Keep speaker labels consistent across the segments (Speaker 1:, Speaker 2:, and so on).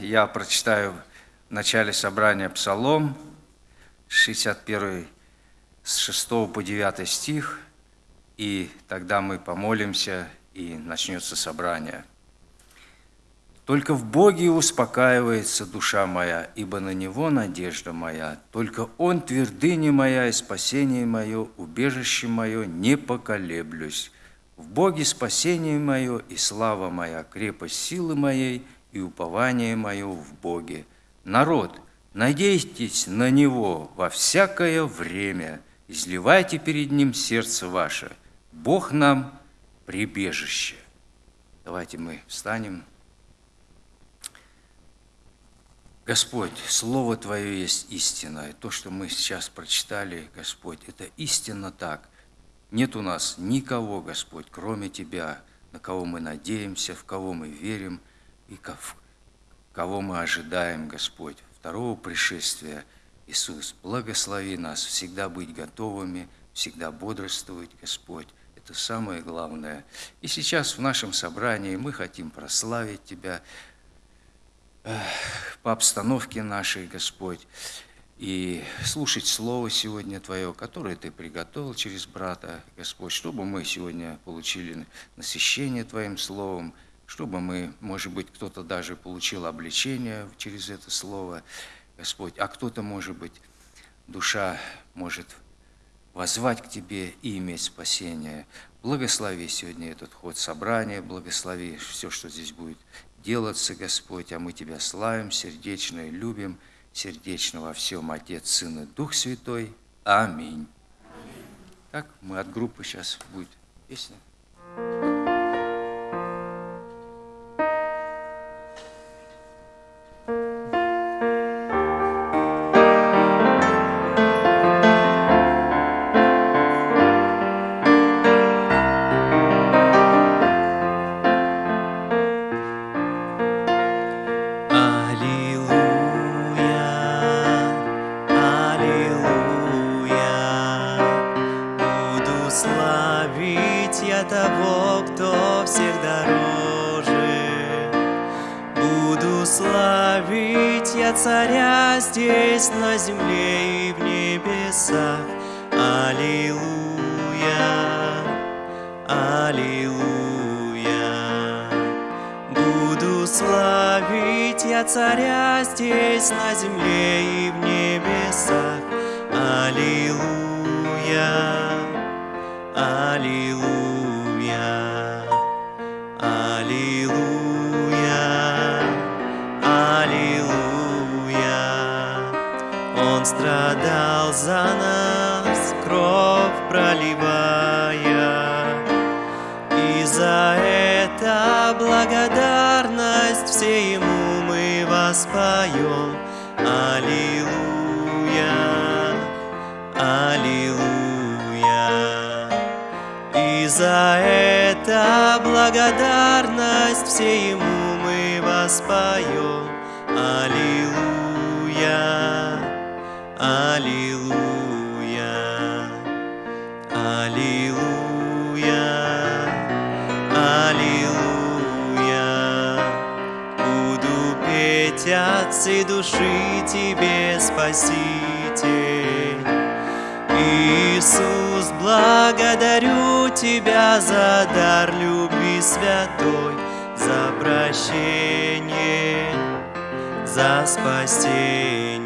Speaker 1: Я прочитаю в начале собрания Псалом, 61 с 6 по 9 стих, и тогда мы помолимся, и начнется собрание. «Только в Боге успокаивается душа моя, ибо на Него надежда моя. Только Он твердыня моя и спасение мое, убежище мое, не поколеблюсь. В Боге спасение мое и слава моя, крепость силы моей – и упование мое в Боге. Народ, надейтесь на Него во всякое время, изливайте перед Ним сердце ваше. Бог нам прибежище. Давайте мы встанем. Господь, Слово Твое есть истина. И то, что мы сейчас прочитали, Господь, это истинно так. Нет у нас никого, Господь, кроме Тебя, на кого мы надеемся, в кого мы верим – и кого мы ожидаем, Господь, второго пришествия. Иисус, благослови нас всегда быть готовыми, всегда бодрствовать, Господь. Это самое главное. И сейчас в нашем собрании мы хотим прославить Тебя по обстановке нашей, Господь, и слушать Слово сегодня Твое, которое Ты приготовил через брата, Господь, чтобы мы сегодня получили насыщение Твоим Словом, чтобы мы, может быть, кто-то даже получил обличение через это слово, Господь, а кто-то, может быть, душа может возвать к Тебе и иметь спасение. Благослови сегодня этот ход собрания, благослови все, что здесь будет делаться, Господь, а мы Тебя славим сердечно и любим, сердечно во всем Отец, Сын и Дух Святой. Аминь. Так, мы от группы сейчас будет песня.
Speaker 2: Славить я того, кто всех дороже. Буду славить я царя здесь, на земле и в небесах. Аллилуйя, Аллилуйя. Буду славить я царя здесь, на земле и в небесах. Аллилуйя. страдал за нас, кровь проливая. И за это благодарность все ему мы воспоем. Аллилуйя, Аллилуйя. И за это благодарность все ему мы воспоем. Аллилуйя. Аллилуйя, Аллилуйя, Аллилуйя. Буду петь от всей души Тебе, Спаситель. Иисус, благодарю Тебя за дар любви святой, за прощение, за спасение.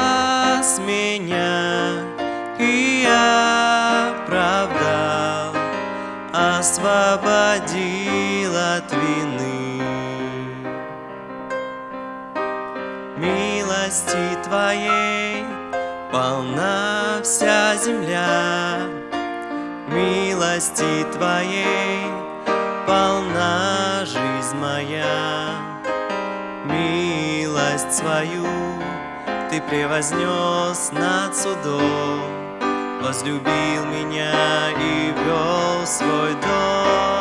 Speaker 2: вся земля, Милости Твоей полна жизнь моя. Милость свою Ты превознес над судом, Возлюбил меня и вел свой дом.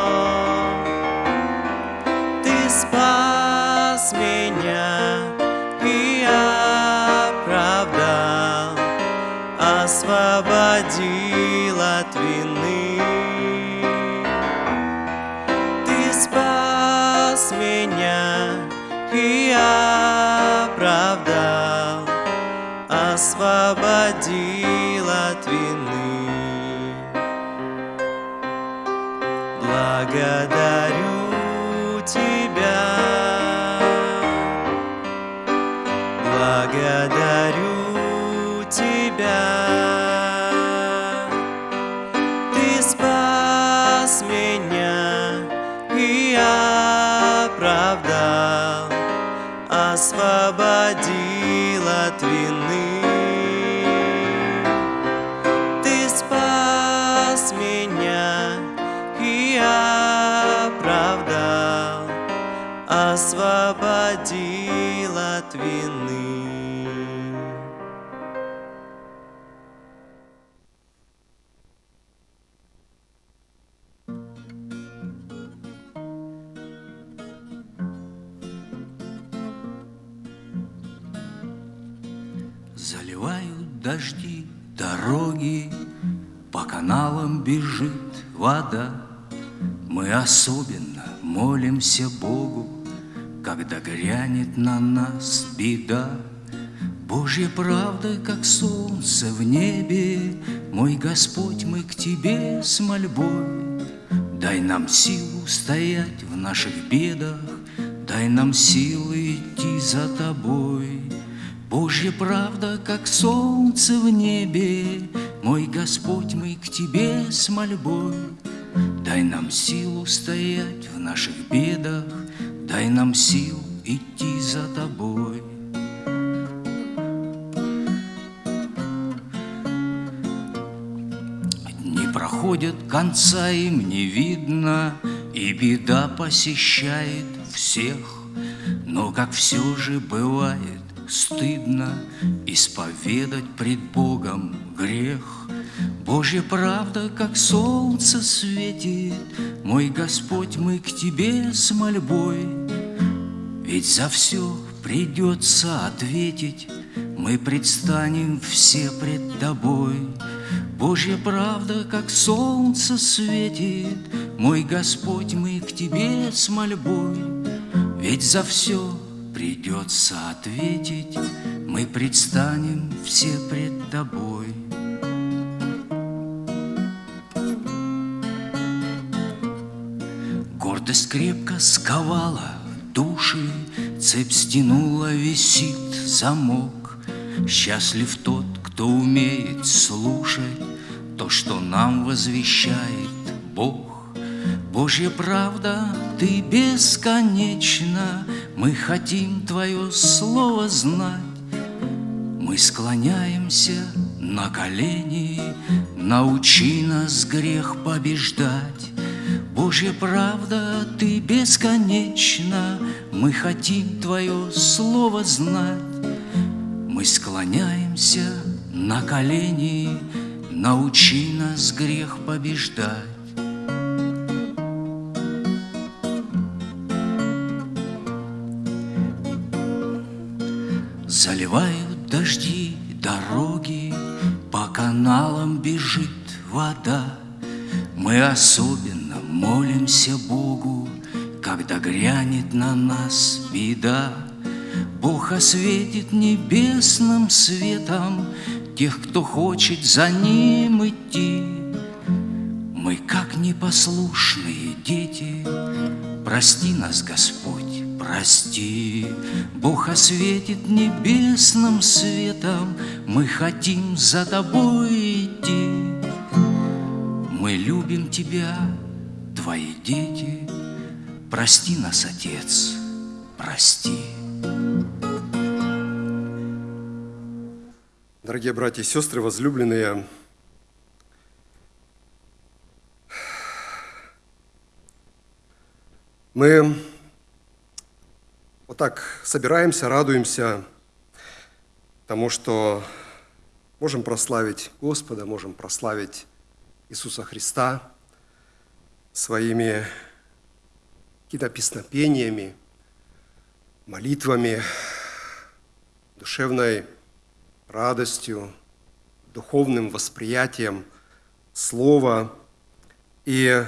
Speaker 2: От вины.
Speaker 1: Заливают дожди дороги, По каналам бежит вода. Мы особенно молимся Богу, Когда грянет на нас беда. Божья правда, как солнце в небе, Мой Господь, мы к Тебе с мольбой. Дай нам силу стоять в наших бедах, Дай нам силы идти за Тобой. Божья правда, как солнце в небе, Мой Господь, мы к Тебе с мольбой. Дай нам силу стоять в наших бедах, Дай нам сил идти за Тобой. Дни проходят, конца им не видно, И беда посещает всех. Но как все же бывает стыдно Исповедать пред Богом грех. Божья правда, как солнце светит, Мой Господь, мы к Тебе с мольбой. Ведь за все придется ответить, Мы предстанем все пред Тобой. Божья правда, как солнце светит, Мой Господь, мы к Тебе с мольбой. Ведь за все придется ответить, Мы предстанем все пред Тобой. Гордость крепко сковала души, Цепь стянула, висит замок. Счастлив тот, кто умеет слушать То, что нам возвещает Бог. Божья правда, Ты бесконечна, Мы хотим Твое слово знать. Мы склоняемся на колени, Научи нас грех побеждать. Божья правда, Ты бесконечна, Мы хотим Твое слово знать. Мы склоняемся на колени, Научи нас грех побеждать. Заливают дожди
Speaker 3: дороги, по каналам бежит вода. Мы особенно молимся Богу, когда грянет на нас беда. Бог осветит небесным светом тех, кто хочет за ним идти. Мы, как непослушные дети, прости нас, Господь, прости. Бог осветит небесным светом, мы хотим за тобой идти. Мы любим тебя, твои дети, прости нас, Отец, прости.
Speaker 4: Дорогие братья и сестры, возлюбленные, мы вот так собираемся, радуемся тому, что можем прославить Господа, можем прославить Иисуса Христа своими какими-то песнопениями, молитвами, душевной радостью, духовным восприятием Слова. И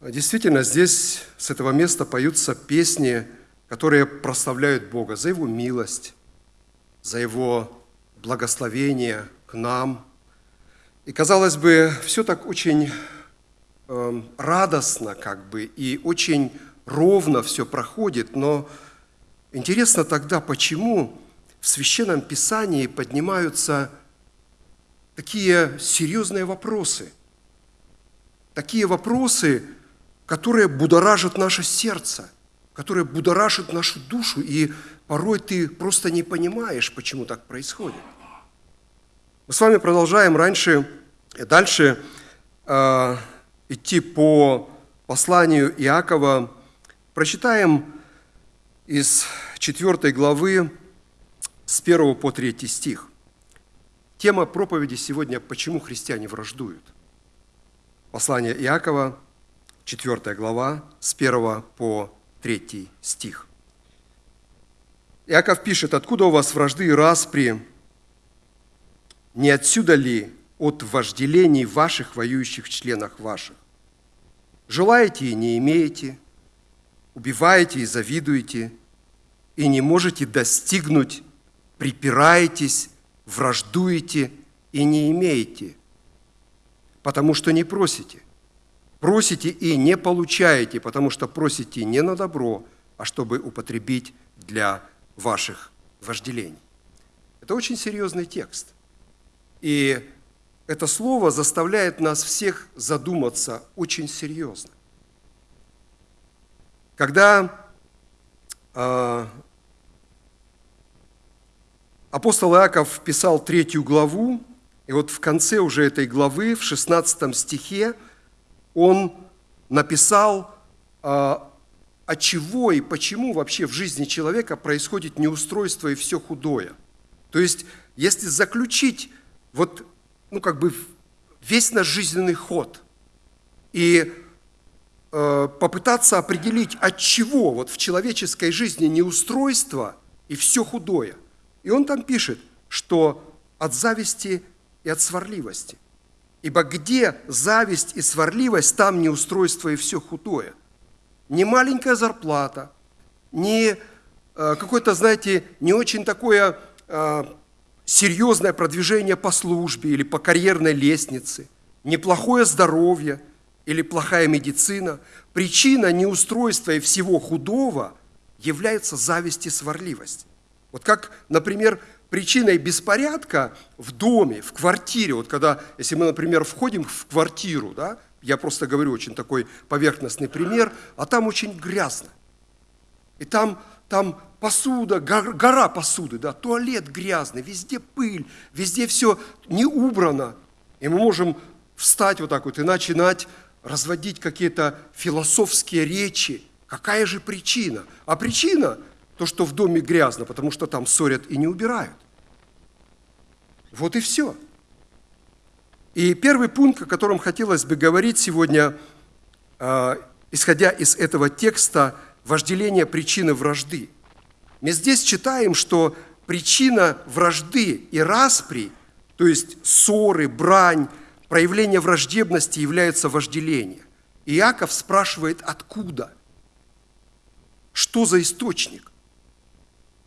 Speaker 4: действительно здесь, с этого места, поются песни, которые прославляют Бога за Его милость, за Его благословение к нам. И, казалось бы, все так очень э, радостно, как бы, и очень ровно все проходит, но интересно тогда, почему в Священном Писании поднимаются такие серьезные вопросы, такие вопросы, которые будоражат наше сердце, которые будоражат нашу душу, и порой ты просто не понимаешь, почему так происходит. Мы с вами продолжаем раньше, дальше э, идти по посланию Иакова. Прочитаем из 4 главы с 1 по 3 стих. Тема проповеди сегодня «Почему христиане враждуют?». Послание Иакова, 4 глава, с 1 по 3 стих. Иаков пишет, «Откуда у вас вражды и распри? Не отсюда ли от вожделений ваших воюющих членах ваших? Желаете и не имеете, убиваете и завидуете, и не можете достигнуть припираетесь, враждуете и не имеете, потому что не просите. Просите и не получаете, потому что просите не на добро, а чтобы употребить для ваших вожделений. Это очень серьезный текст. И это слово заставляет нас всех задуматься очень серьезно. Когда а, Апостол Иаков писал третью главу, и вот в конце уже этой главы, в 16 стихе, он написал, а, от чего и почему вообще в жизни человека происходит неустройство и все худое. То есть, если заключить вот, ну, как бы весь наш жизненный ход и э, попытаться определить, от чего вот в человеческой жизни неустройство и все худое – и он там пишет, что от зависти и от сварливости. Ибо где зависть и сварливость, там неустройство и все худое. Не маленькая зарплата, не э, какое-то, знаете, не очень такое э, серьезное продвижение по службе или по карьерной лестнице, неплохое здоровье или плохая медицина. Причина неустройства и всего худого является зависть и сварливость. Вот как, например, причиной беспорядка в доме, в квартире, вот когда, если мы, например, входим в квартиру, да, я просто говорю очень такой поверхностный пример, а там очень грязно. И там, там посуда, гора посуды, да, туалет грязный, везде пыль, везде все не убрано. И мы можем встать вот так вот и начинать разводить какие-то философские речи. Какая же причина? А причина то, что в доме грязно, потому что там ссорят и не убирают. Вот и все. И первый пункт, о котором хотелось бы говорить сегодня, а, исходя из этого текста, вожделение причины вражды. Мы здесь читаем, что причина вражды и распри, то есть ссоры, брань, проявление враждебности является вожделение. И Иаков спрашивает, откуда? Что за источник?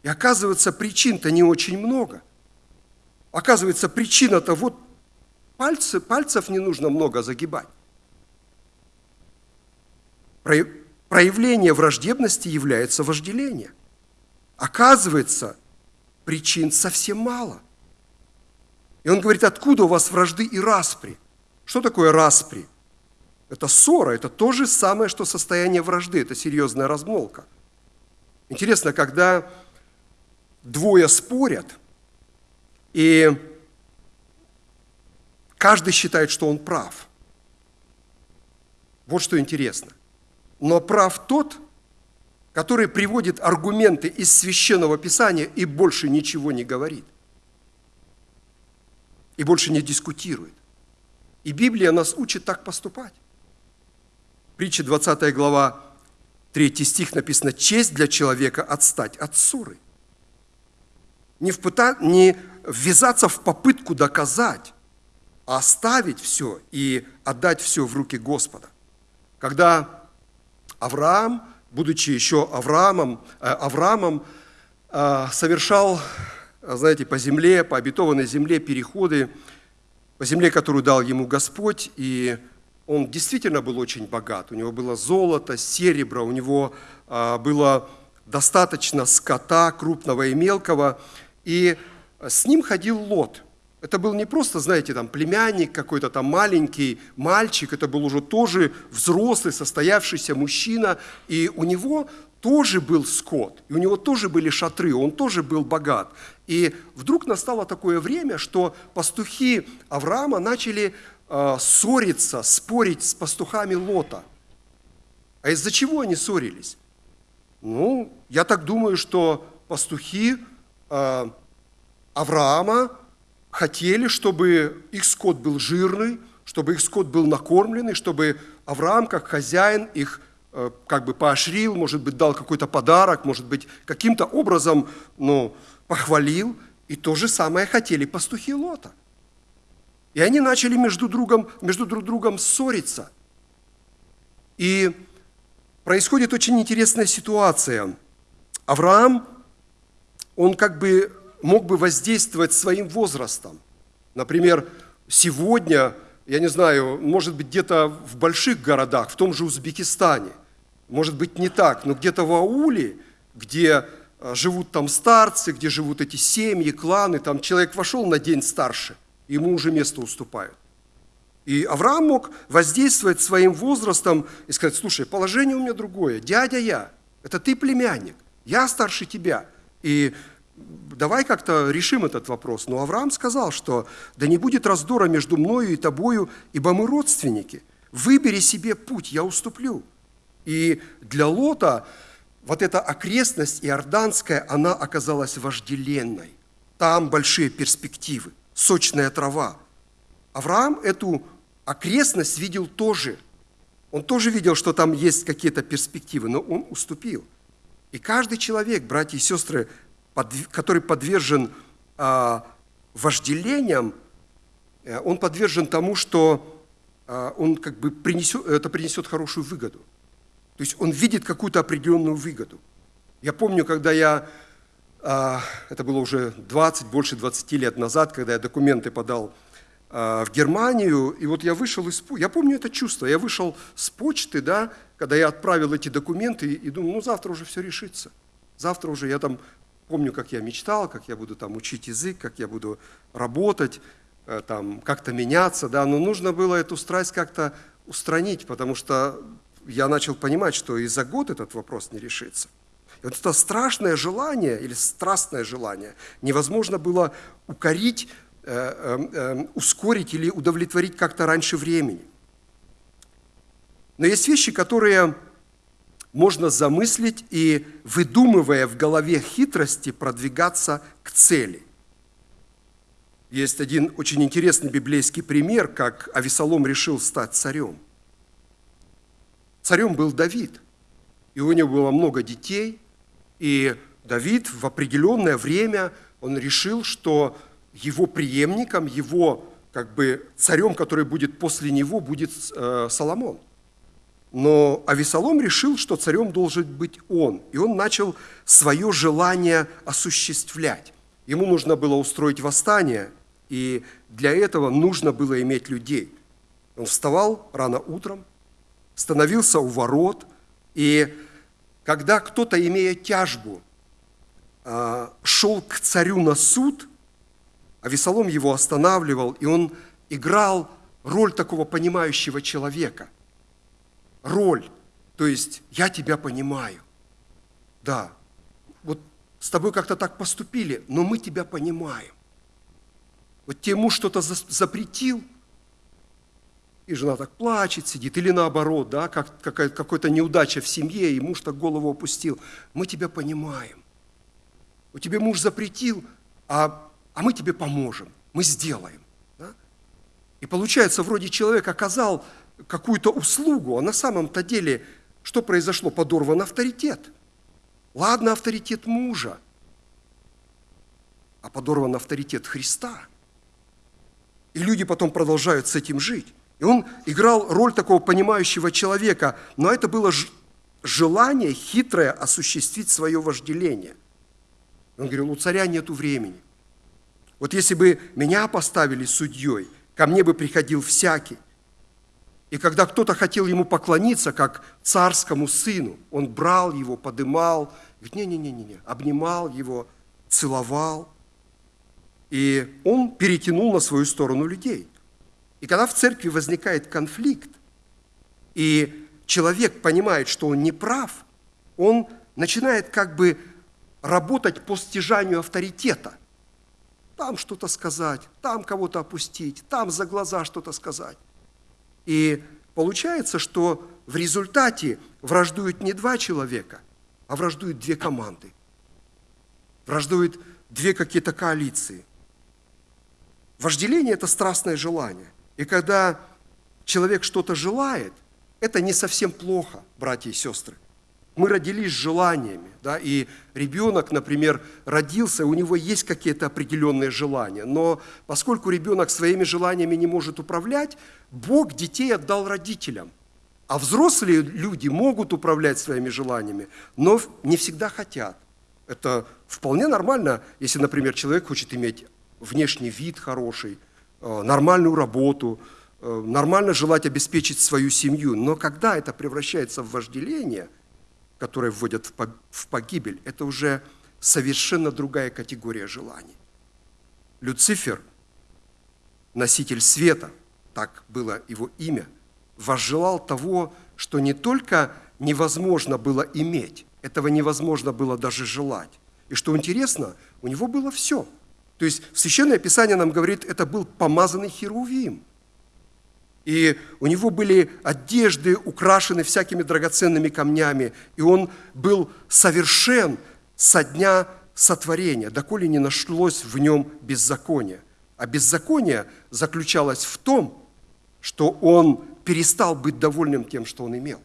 Speaker 4: И оказывается, причин-то не очень много. Оказывается, причина-то вот пальцы, пальцев не нужно много загибать. Проявление враждебности является вожделение. Оказывается, причин совсем мало. И он говорит, откуда у вас вражды и распри? Что такое распри? Это ссора, это то же самое, что состояние вражды, это серьезная размолка. Интересно, когда двое спорят, и каждый считает, что он прав. Вот что интересно. Но прав тот, который приводит аргументы из священного писания и больше ничего не говорит. И больше не дискутирует. И Библия нас учит так поступать. Притча 20 глава, 3 стих написано, «Честь для человека отстать от ссоры». Не, впыта, не ввязаться в попытку доказать, а оставить все и отдать все в руки Господа. Когда Авраам будучи еще Авраамом, э, Авраамом э, совершал, знаете, по земле, по обетованной земле переходы, по земле, которую дал ему Господь, и он действительно был очень богат. У него было золото, серебро, у него э, было достаточно скота крупного и мелкого, и с ним ходил Лот – это был не просто, знаете, там племянник какой-то там маленький мальчик, это был уже тоже взрослый, состоявшийся мужчина, и у него тоже был скот, и у него тоже были шатры, он тоже был богат. И вдруг настало такое время, что пастухи Авраама начали э, ссориться, спорить с пастухами Лота. А из-за чего они ссорились? Ну, я так думаю, что пастухи э, Авраама хотели, чтобы их скот был жирный, чтобы их скот был накормленный, чтобы Авраам, как хозяин, их э, как бы поощрил, может быть, дал какой-то подарок, может быть, каким-то образом ну, похвалил. И то же самое хотели пастухи Лота. И они начали между, другом, между друг другом ссориться. И происходит очень интересная ситуация. Авраам, он как бы мог бы воздействовать своим возрастом. Например, сегодня, я не знаю, может быть, где-то в больших городах, в том же Узбекистане, может быть, не так, но где-то в ауле, где а, живут там старцы, где живут эти семьи, кланы, там человек вошел на день старше, ему уже место уступают. И Авраам мог воздействовать своим возрастом и сказать, слушай, положение у меня другое, дядя я, это ты племянник, я старше тебя. И давай как-то решим этот вопрос. Но Авраам сказал, что да не будет раздора между мною и тобою, ибо мы родственники. Выбери себе путь, я уступлю. И для Лота вот эта окрестность иорданская, она оказалась вожделенной. Там большие перспективы, сочная трава. Авраам эту окрестность видел тоже. Он тоже видел, что там есть какие-то перспективы, но он уступил. И каждый человек, братья и сестры, который подвержен а, вожделениям, э, он подвержен тому, что а, он как бы принесет, это принесет хорошую выгоду. То есть он видит какую-то определенную выгоду. Я помню, когда я, а, это было уже 20, больше 20 лет назад, когда я документы подал в Германию, и вот я вышел из... Я помню это чувство, я вышел с почты, да, когда я отправил эти документы, и думаю, ну завтра уже все решится. Завтра уже я там Помню, как я мечтал, как я буду там учить язык, как я буду работать, э, там, как-то меняться, да, но нужно было эту страсть как-то устранить, потому что я начал понимать, что и за год этот вопрос не решится. И вот это страшное желание или страстное желание невозможно было укорить, э, э, ускорить или удовлетворить как-то раньше времени. Но есть вещи, которые можно замыслить и, выдумывая в голове хитрости, продвигаться к цели. Есть один очень интересный библейский пример, как Авесолом решил стать царем. Царем был Давид, и у него было много детей, и Давид в определенное время он решил, что его преемником, его как бы царем, который будет после него, будет э, Соломон. Но Авесолом решил, что царем должен быть он, и он начал свое желание осуществлять. Ему нужно было устроить восстание, и для этого нужно было иметь людей. Он вставал рано утром, становился у ворот, и когда кто-то, имея тяжбу, а, шел к царю на суд, а Весолом его останавливал, и он играл роль такого понимающего человека. Роль, то есть я тебя понимаю. Да, вот с тобой как-то так поступили, но мы тебя понимаем. Вот тебе муж что-то запретил, и жена так плачет, сидит, или наоборот, да, как, какая-то неудача в семье, и муж так голову опустил. Мы тебя понимаем. У тебя муж запретил, а, а мы тебе поможем, мы сделаем. Да? И получается, вроде человек оказал какую-то услугу, а на самом-то деле что произошло? Подорван авторитет. Ладно, авторитет мужа, а подорван авторитет Христа. И люди потом продолжают с этим жить. И он играл роль такого понимающего человека, но это было желание хитрое осуществить свое вожделение. Он говорил, у царя нет времени. Вот если бы меня поставили судьей, ко мне бы приходил всякий. И когда кто-то хотел ему поклониться, как царскому сыну, он брал его, подымал, говорит, не-не-не-не, обнимал его, целовал. И он перетянул на свою сторону людей. И когда в церкви возникает конфликт, и человек понимает, что он не прав, он начинает как бы работать по стяжанию авторитета. Там что-то сказать, там кого-то опустить, там за глаза что-то сказать. И получается, что в результате враждуют не два человека, а враждуют две команды. Враждуют две какие-то коалиции. Вожделение – это страстное желание. И когда человек что-то желает, это не совсем плохо, братья и сестры. Мы родились с желаниями, да, и ребенок, например, родился, у него есть какие-то определенные желания, но поскольку ребенок своими желаниями не может управлять, Бог детей отдал родителям. А взрослые люди могут управлять своими желаниями, но не всегда хотят. Это вполне нормально, если, например, человек хочет иметь внешний вид хороший, э, нормальную работу, э, нормально желать обеспечить свою семью. Но когда это превращается в вожделение – которые вводят в погибель, это уже совершенно другая категория желаний. Люцифер, носитель света, так было его имя, возжелал того, что не только невозможно было иметь, этого невозможно было даже желать. И что интересно, у него было все. То есть Священное Писание нам говорит, это был помазанный Херувим – и у него были одежды, украшены всякими драгоценными камнями, и он был совершен со дня сотворения, доколе не нашлось в нем беззакония. А беззаконие заключалось в том, что он перестал быть довольным тем, что он имел.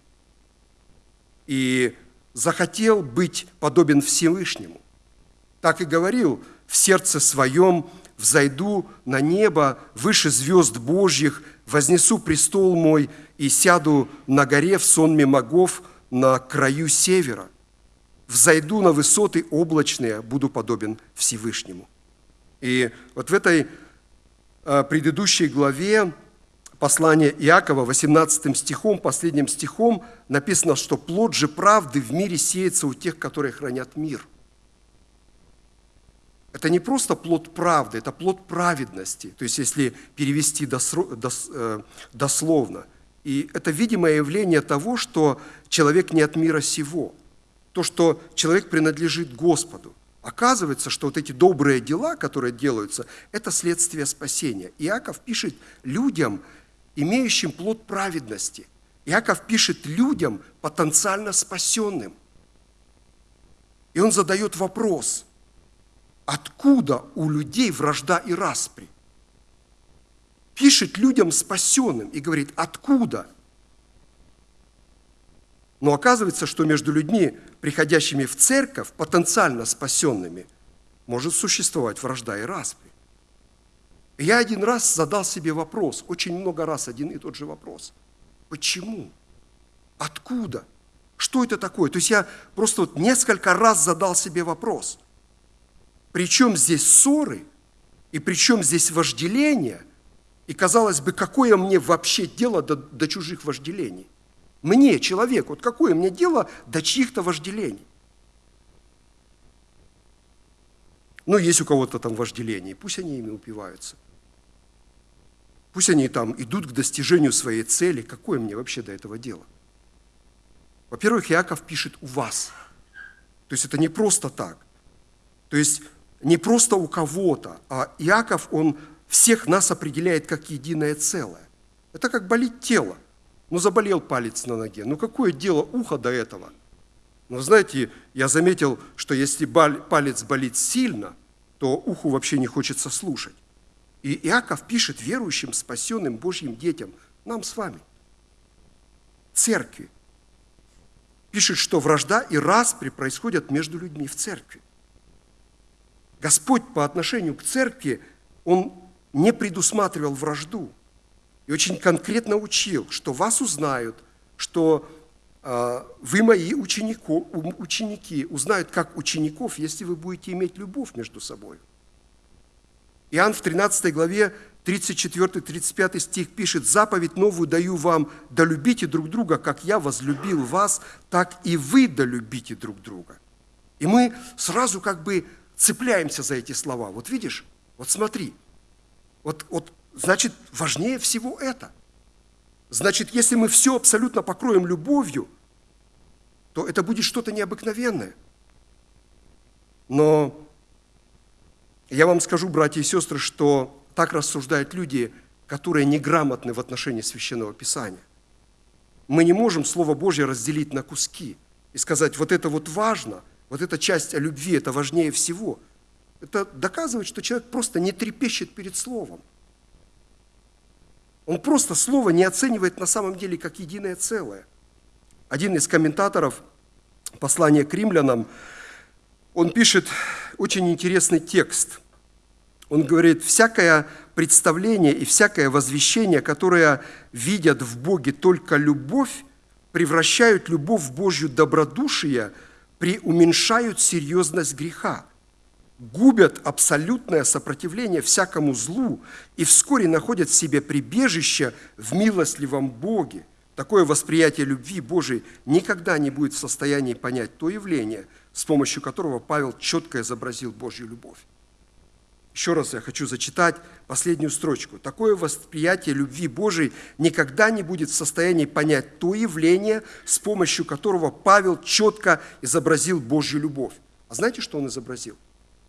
Speaker 4: И захотел быть подобен Всевышнему. Так и говорил, в сердце своем взойду на небо выше звезд Божьих, вознесу престол мой и сяду на горе в сонме могов на краю севера. Взойду на высоты облачные, буду подобен Всевышнему. И вот в этой а, предыдущей главе послания Иакова, 18 стихом, последним стихом, написано, что плод же правды в мире сеется у тех, которые хранят мир – это не просто плод правды, это плод праведности, то есть если перевести э, дословно. И это видимое явление того, что человек не от мира сего, то, что человек принадлежит Господу. Оказывается, что вот эти добрые дела, которые делаются, это следствие спасения. Иаков пишет людям, имеющим плод праведности. Иаков пишет людям, потенциально спасенным. И он задает вопрос, откуда у людей вражда и распри. Пишет людям спасенным и говорит, откуда? Но оказывается, что между людьми, приходящими в церковь, потенциально спасенными, может существовать вражда и распри. Я один раз задал себе вопрос, очень много раз один и тот же вопрос. Почему? Откуда? Что это такое? То есть я просто вот несколько раз задал себе вопрос. Причем здесь ссоры, и причем здесь вожделение, и казалось бы, какое мне вообще дело до, до чужих вожделений? Мне, человеку, вот какое мне дело до чьих-то вожделений? Ну, есть у кого-то там вожделение, пусть они ими упиваются. Пусть они там идут к достижению своей цели. Какое мне вообще до этого дело? Во-первых, Иаков пишет «у вас». То есть это не просто так. То есть не просто у кого-то, а Иаков, он всех нас определяет как единое целое. Это как болит тело. Ну, заболел палец на ноге. Ну, какое дело ухо до этого? Но знаете, я заметил, что если палец болит сильно, то уху вообще не хочется слушать. И Иаков пишет верующим, спасенным Божьим детям, нам с вами, церкви, пишет, что вражда и распри происходят между людьми в церкви. Господь по отношению к церкви, Он не предусматривал вражду. И очень конкретно учил, что вас узнают, что э, вы мои ученико, ученики, узнают как учеников, если вы будете иметь любовь между собой. Иоанн в 13 главе 34-35 стих пишет, «Заповедь новую даю вам, да любите друг друга, как я возлюбил вас, так и вы да любите друг друга». И мы сразу как бы цепляемся за эти слова. Вот видишь, вот смотри, вот, вот значит, важнее всего это. Значит, если мы все абсолютно покроем любовью, то это будет что-то необыкновенное. Но я вам скажу, братья и сестры, что так рассуждают люди, которые неграмотны в отношении Священного Писания. Мы не можем Слово Божье разделить на куски и сказать, вот это вот важно, вот эта часть о любви, это важнее всего. Это доказывает, что человек просто не трепещет перед Словом. Он просто Слово не оценивает на самом деле как единое целое. Один из комментаторов послания к римлянам, он пишет очень интересный текст. Он говорит, всякое представление и всякое возвещение, которое видят в Боге только любовь, превращают любовь в Божью добродушие, преуменьшают серьезность греха, губят абсолютное сопротивление всякому злу и вскоре находят в себе прибежище в милостливом Боге. Такое восприятие любви Божией никогда не будет в состоянии понять то явление – с помощью которого Павел четко изобразил Божью любовь. Еще раз я хочу зачитать последнюю строчку. Такое восприятие любви Божией никогда не будет в состоянии понять то явление, с помощью которого Павел четко изобразил Божью любовь. А знаете, что он изобразил?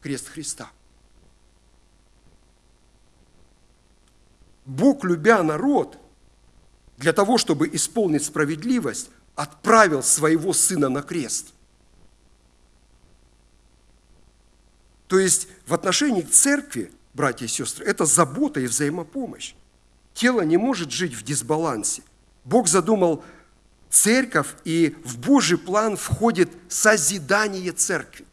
Speaker 4: Крест Христа. Бог, любя народ, для того, чтобы исполнить справедливость, отправил своего Сына на крест – То есть в отношении к церкви, братья и сестры, это забота и взаимопомощь. Тело не может жить в дисбалансе. Бог задумал церковь, и в Божий план входит созидание церкви.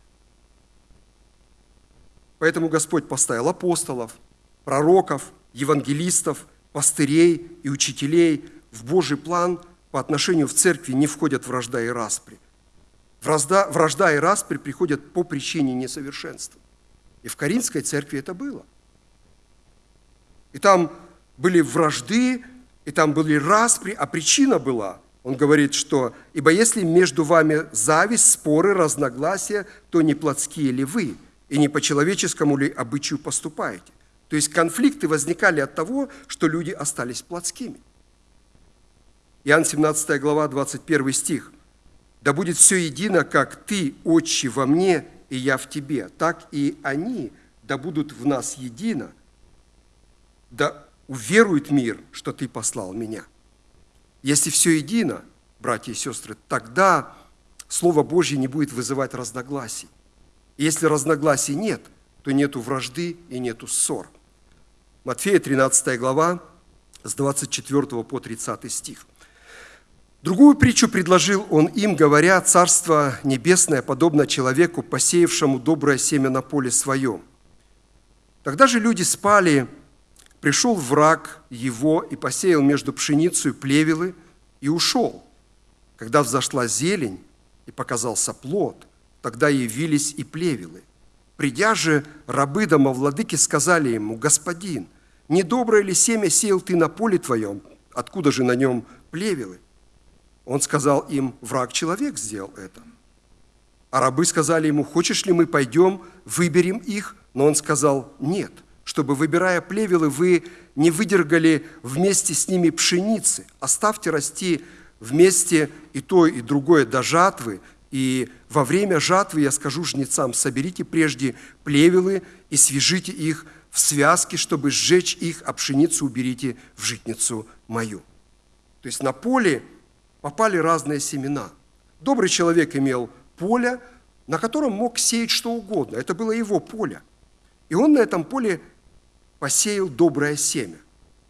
Speaker 4: Поэтому Господь поставил апостолов, пророков, евангелистов, пастырей и учителей. В Божий план по отношению в церкви не входят вражда и распри. Вражда, вражда и распри приходят по причине несовершенства. И в Каринской церкви это было. И там были вражды, и там были распри, а причина была, он говорит, что «Ибо если между вами зависть, споры, разногласия, то не плотские ли вы, и не по человеческому ли обычаю поступаете?» То есть конфликты возникали от того, что люди остались плотскими. Иоанн 17 глава, 21 стих. «Да будет все едино, как ты, Отче, во мне, и я в тебе, так и они да будут в нас едино, да уверует мир, что ты послал меня. Если все едино, братья и сестры, тогда Слово Божье не будет вызывать разногласий. И если разногласий нет, то нету вражды и нету ссор. Матфея 13 глава с 24 по 30 стих. Другую притчу предложил он им, говоря, «Царство небесное подобно человеку, посеявшему доброе семя на поле своем. Тогда же люди спали, пришел враг его и посеял между пшеницей плевелы и ушел. Когда взошла зелень и показался плод, тогда явились и плевелы. Придя же, рабы домовладыки сказали ему, «Господин, недоброе ли семя сеял ты на поле твоем? Откуда же на нем плевелы?» Он сказал им, враг человек сделал это. А рабы сказали ему, хочешь ли мы пойдем, выберем их? Но он сказал, нет, чтобы, выбирая плевелы, вы не выдергали вместе с ними пшеницы. Оставьте расти вместе и то, и другое до жатвы, и во время жатвы я скажу жнецам, соберите прежде плевелы и свяжите их в связки, чтобы сжечь их, а пшеницу уберите в житницу мою. То есть на поле попали разные семена. Добрый человек имел поле, на котором мог сеять что угодно. Это было его поле. И он на этом поле посеял доброе семя.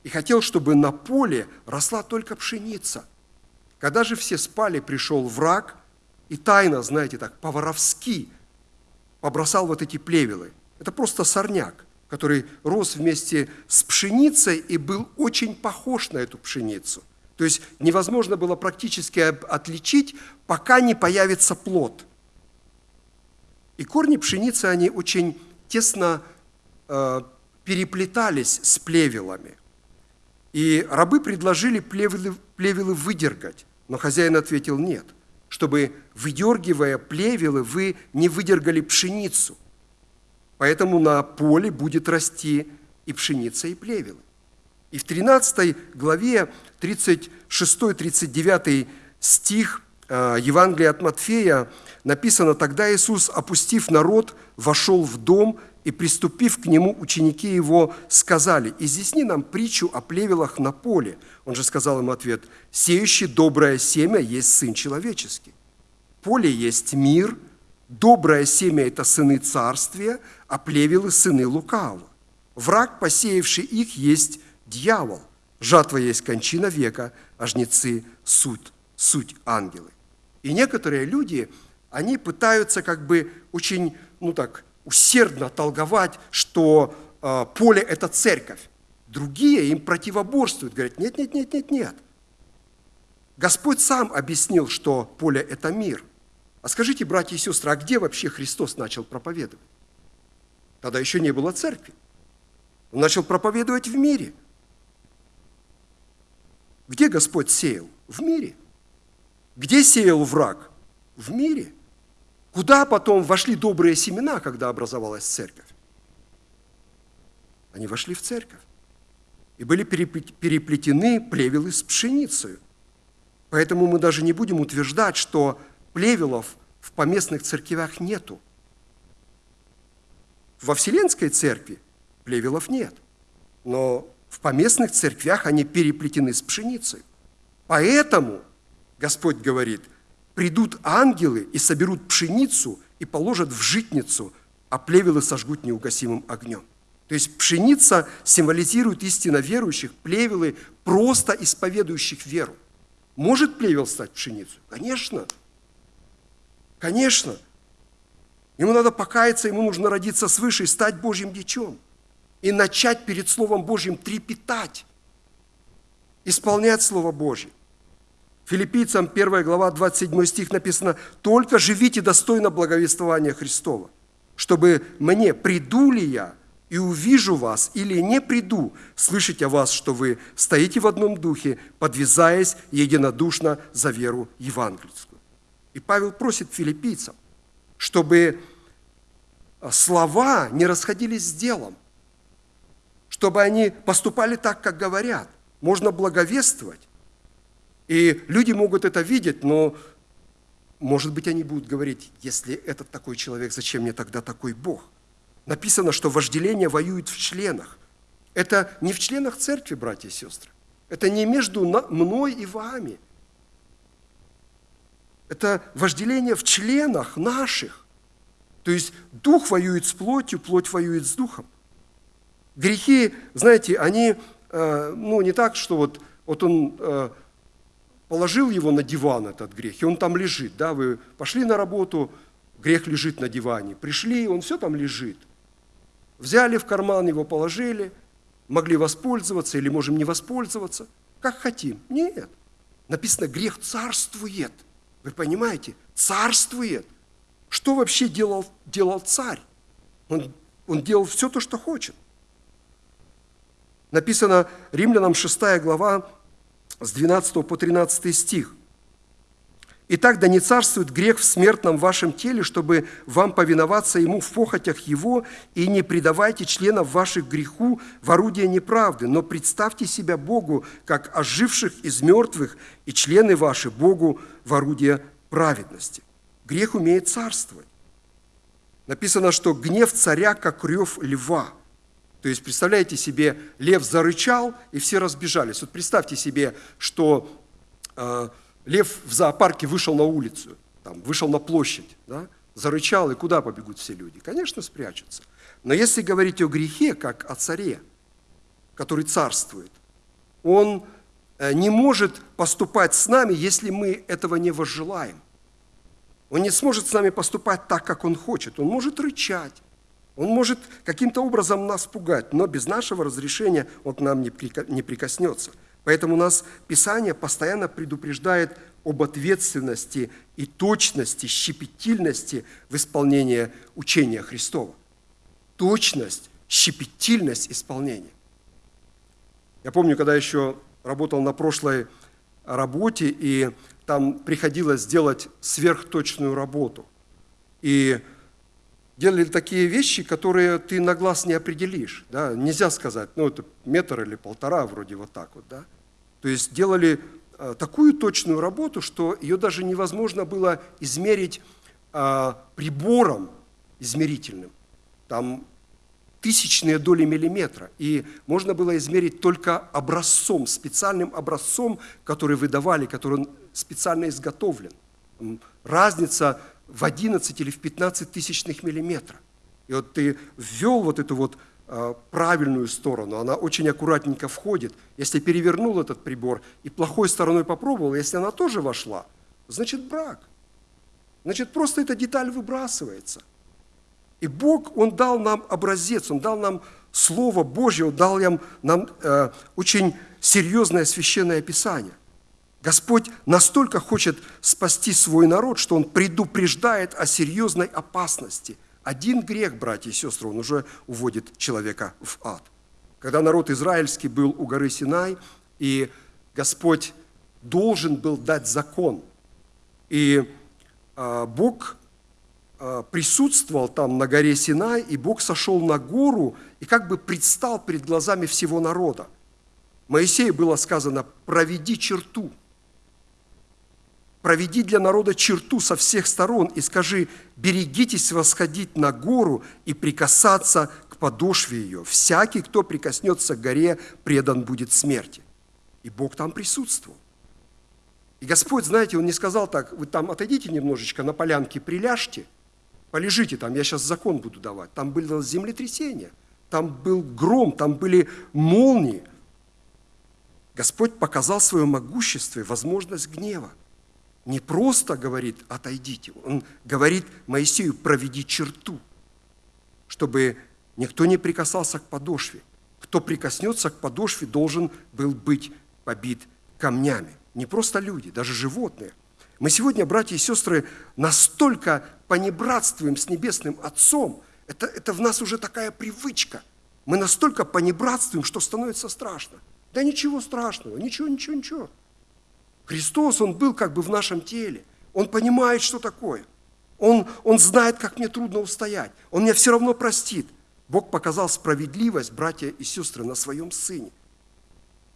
Speaker 4: И хотел, чтобы на поле росла только пшеница. Когда же все спали, пришел враг и тайно, знаете, так, по-воровски побросал вот эти плевелы. Это просто сорняк, который рос вместе с пшеницей и был очень похож на эту пшеницу – то есть невозможно было практически отличить, пока не появится плод. И корни пшеницы, они очень тесно э, переплетались с плевелами. И рабы предложили плевелы, плевелы выдергать, но хозяин ответил нет, чтобы, выдергивая плевелы, вы не выдергали пшеницу. Поэтому на поле будет расти и пшеница, и плевелы. И в 13 главе 36-39 стих э, Евангелия от Матфея написано, «Тогда Иисус, опустив народ, вошел в дом, и, приступив к нему, ученики его сказали, «Изъясни нам притчу о плевелах на поле». Он же сказал им ответ, «Сеющий доброе семя есть Сын Человеческий. Поле есть мир, доброе семя – это сыны царствия, а плевелы – сыны лукавого. Враг, посеявший их, есть дьявол. Жатва есть кончина века, а жнецы – суть, суть ангелы. И некоторые люди, они пытаются как бы очень, ну так, усердно толговать, что э, поле – это церковь. Другие им противоборствуют, говорят, нет, нет, нет, нет, нет. Господь сам объяснил, что поле – это мир. А скажите, братья и сестры, а где вообще Христос начал проповедовать? Тогда еще не было церкви. Он начал проповедовать в мире – где Господь сеял? В мире. Где сеял враг? В мире. Куда потом вошли добрые семена, когда образовалась церковь? Они вошли в церковь. И были переплетены плевелы с пшеницей. Поэтому мы даже не будем утверждать, что плевелов в поместных церквях нету. Во Вселенской церкви плевелов нет. Но в поместных церквях они переплетены с пшеницей. Поэтому Господь говорит, придут ангелы и соберут пшеницу и положат в житницу, а плевелы сожгут неугасимым огнем. То есть пшеница символизирует истинно верующих, плевелы просто исповедующих веру. Может плевел стать пшеницей? Конечно. Конечно. Ему надо покаяться, ему нужно родиться свыше и стать Божьим дичом и начать перед Словом Божьим трепетать, исполнять Слово Божье. Филиппийцам 1 глава 27 стих написано, «Только живите достойно благовествования Христова, чтобы мне, приду ли я и увижу вас, или не приду, слышать о вас, что вы стоите в одном духе, подвязаясь единодушно за веру евангельскую». И Павел просит филиппийцам, чтобы слова не расходились с делом, чтобы они поступали так, как говорят. Можно благовествовать. И люди могут это видеть, но, может быть, они будут говорить, если этот такой человек, зачем мне тогда такой Бог? Написано, что вожделение воюет в членах. Это не в членах церкви, братья и сестры. Это не между мной и вами. Это вожделение в членах наших. То есть дух воюет с плотью, плоть воюет с духом. Грехи, знаете, они, э, ну, не так, что вот, вот он э, положил его на диван, этот грех, и он там лежит. Да? Вы пошли на работу, грех лежит на диване. Пришли, он все там лежит. Взяли в карман его, положили, могли воспользоваться или можем не воспользоваться, как хотим. Нет. Написано, грех царствует. Вы понимаете? Царствует. Что вообще делал, делал царь? Он, он делал все то, что хочет. Написано Римлянам 6 глава с 12 по 13 стих. Итак, да не царствует грех в смертном вашем теле, чтобы вам повиноваться ему в похотях его, и не предавайте членов ваших греху в орудие неправды, но представьте себя Богу, как оживших из мертвых, и члены ваши Богу в орудие праведности. Грех умеет царствовать. Написано, что гнев царя, как рев льва. То есть, представляете себе, лев зарычал, и все разбежались. Вот представьте себе, что э, лев в зоопарке вышел на улицу, там, вышел на площадь, да, зарычал, и куда побегут все люди? Конечно, спрячутся. Но если говорить о грехе, как о царе, который царствует, он э, не может поступать с нами, если мы этого не возжелаем. Он не сможет с нами поступать так, как он хочет. Он может рычать, он может каким-то образом нас пугать, но без нашего разрешения он к нам не прикоснется. Поэтому нас Писание постоянно предупреждает об ответственности и точности, щепетильности в исполнении учения Христова. Точность, щепетильность исполнения. Я помню, когда еще работал на прошлой работе, и там приходилось сделать сверхточную работу. И делали такие вещи, которые ты на глаз не определишь. Да? Нельзя сказать, ну это метр или полтора, вроде вот так вот. Да? То есть делали э, такую точную работу, что ее даже невозможно было измерить а, прибором измерительным. Там тысячные доли миллиметра. И можно было измерить только образцом, специальным образцом, который выдавали, который специально изготовлен. Разница в 11 или в 15 тысячных миллиметра. И вот ты ввел вот эту вот а, правильную сторону, она очень аккуратненько входит. Если перевернул этот прибор и плохой стороной попробовал, если она тоже вошла, значит брак. Значит, просто эта деталь выбрасывается. И Бог, Он дал нам образец, Он дал нам Слово Божье, Он дал нам, нам э, очень серьезное священное Писание. Господь настолько хочет спасти свой народ, что Он предупреждает о серьезной опасности. Один грех, братья и сестры, он уже уводит человека в ад. Когда народ израильский был у горы Синай, и Господь должен был дать закон, и а, Бог а, присутствовал там на горе Синай, и Бог сошел на гору и как бы предстал перед глазами всего народа. Моисею было сказано, проведи черту – проведи для народа черту со всех сторон и скажи, берегитесь восходить на гору и прикасаться к подошве ее. Всякий, кто прикоснется к горе, предан будет смерти. И Бог там присутствовал. И Господь, знаете, Он не сказал так, вы там отойдите немножечко на полянке, приляжьте, полежите там, я сейчас закон буду давать. Там было землетрясение, там был гром, там были молнии. Господь показал свое могущество и возможность гнева не просто говорит «отойдите», он говорит Моисею «проведи черту», чтобы никто не прикасался к подошве. Кто прикоснется к подошве, должен был быть побит камнями. Не просто люди, даже животные. Мы сегодня, братья и сестры, настолько понебратствуем с Небесным Отцом, это, это в нас уже такая привычка. Мы настолько понебратствуем, что становится страшно. Да ничего страшного, ничего, ничего, ничего. Христос, Он был как бы в нашем теле. Он понимает, что такое. Он, он знает, как мне трудно устоять. Он меня все равно простит. Бог показал справедливость, братья и сестры, на своем Сыне.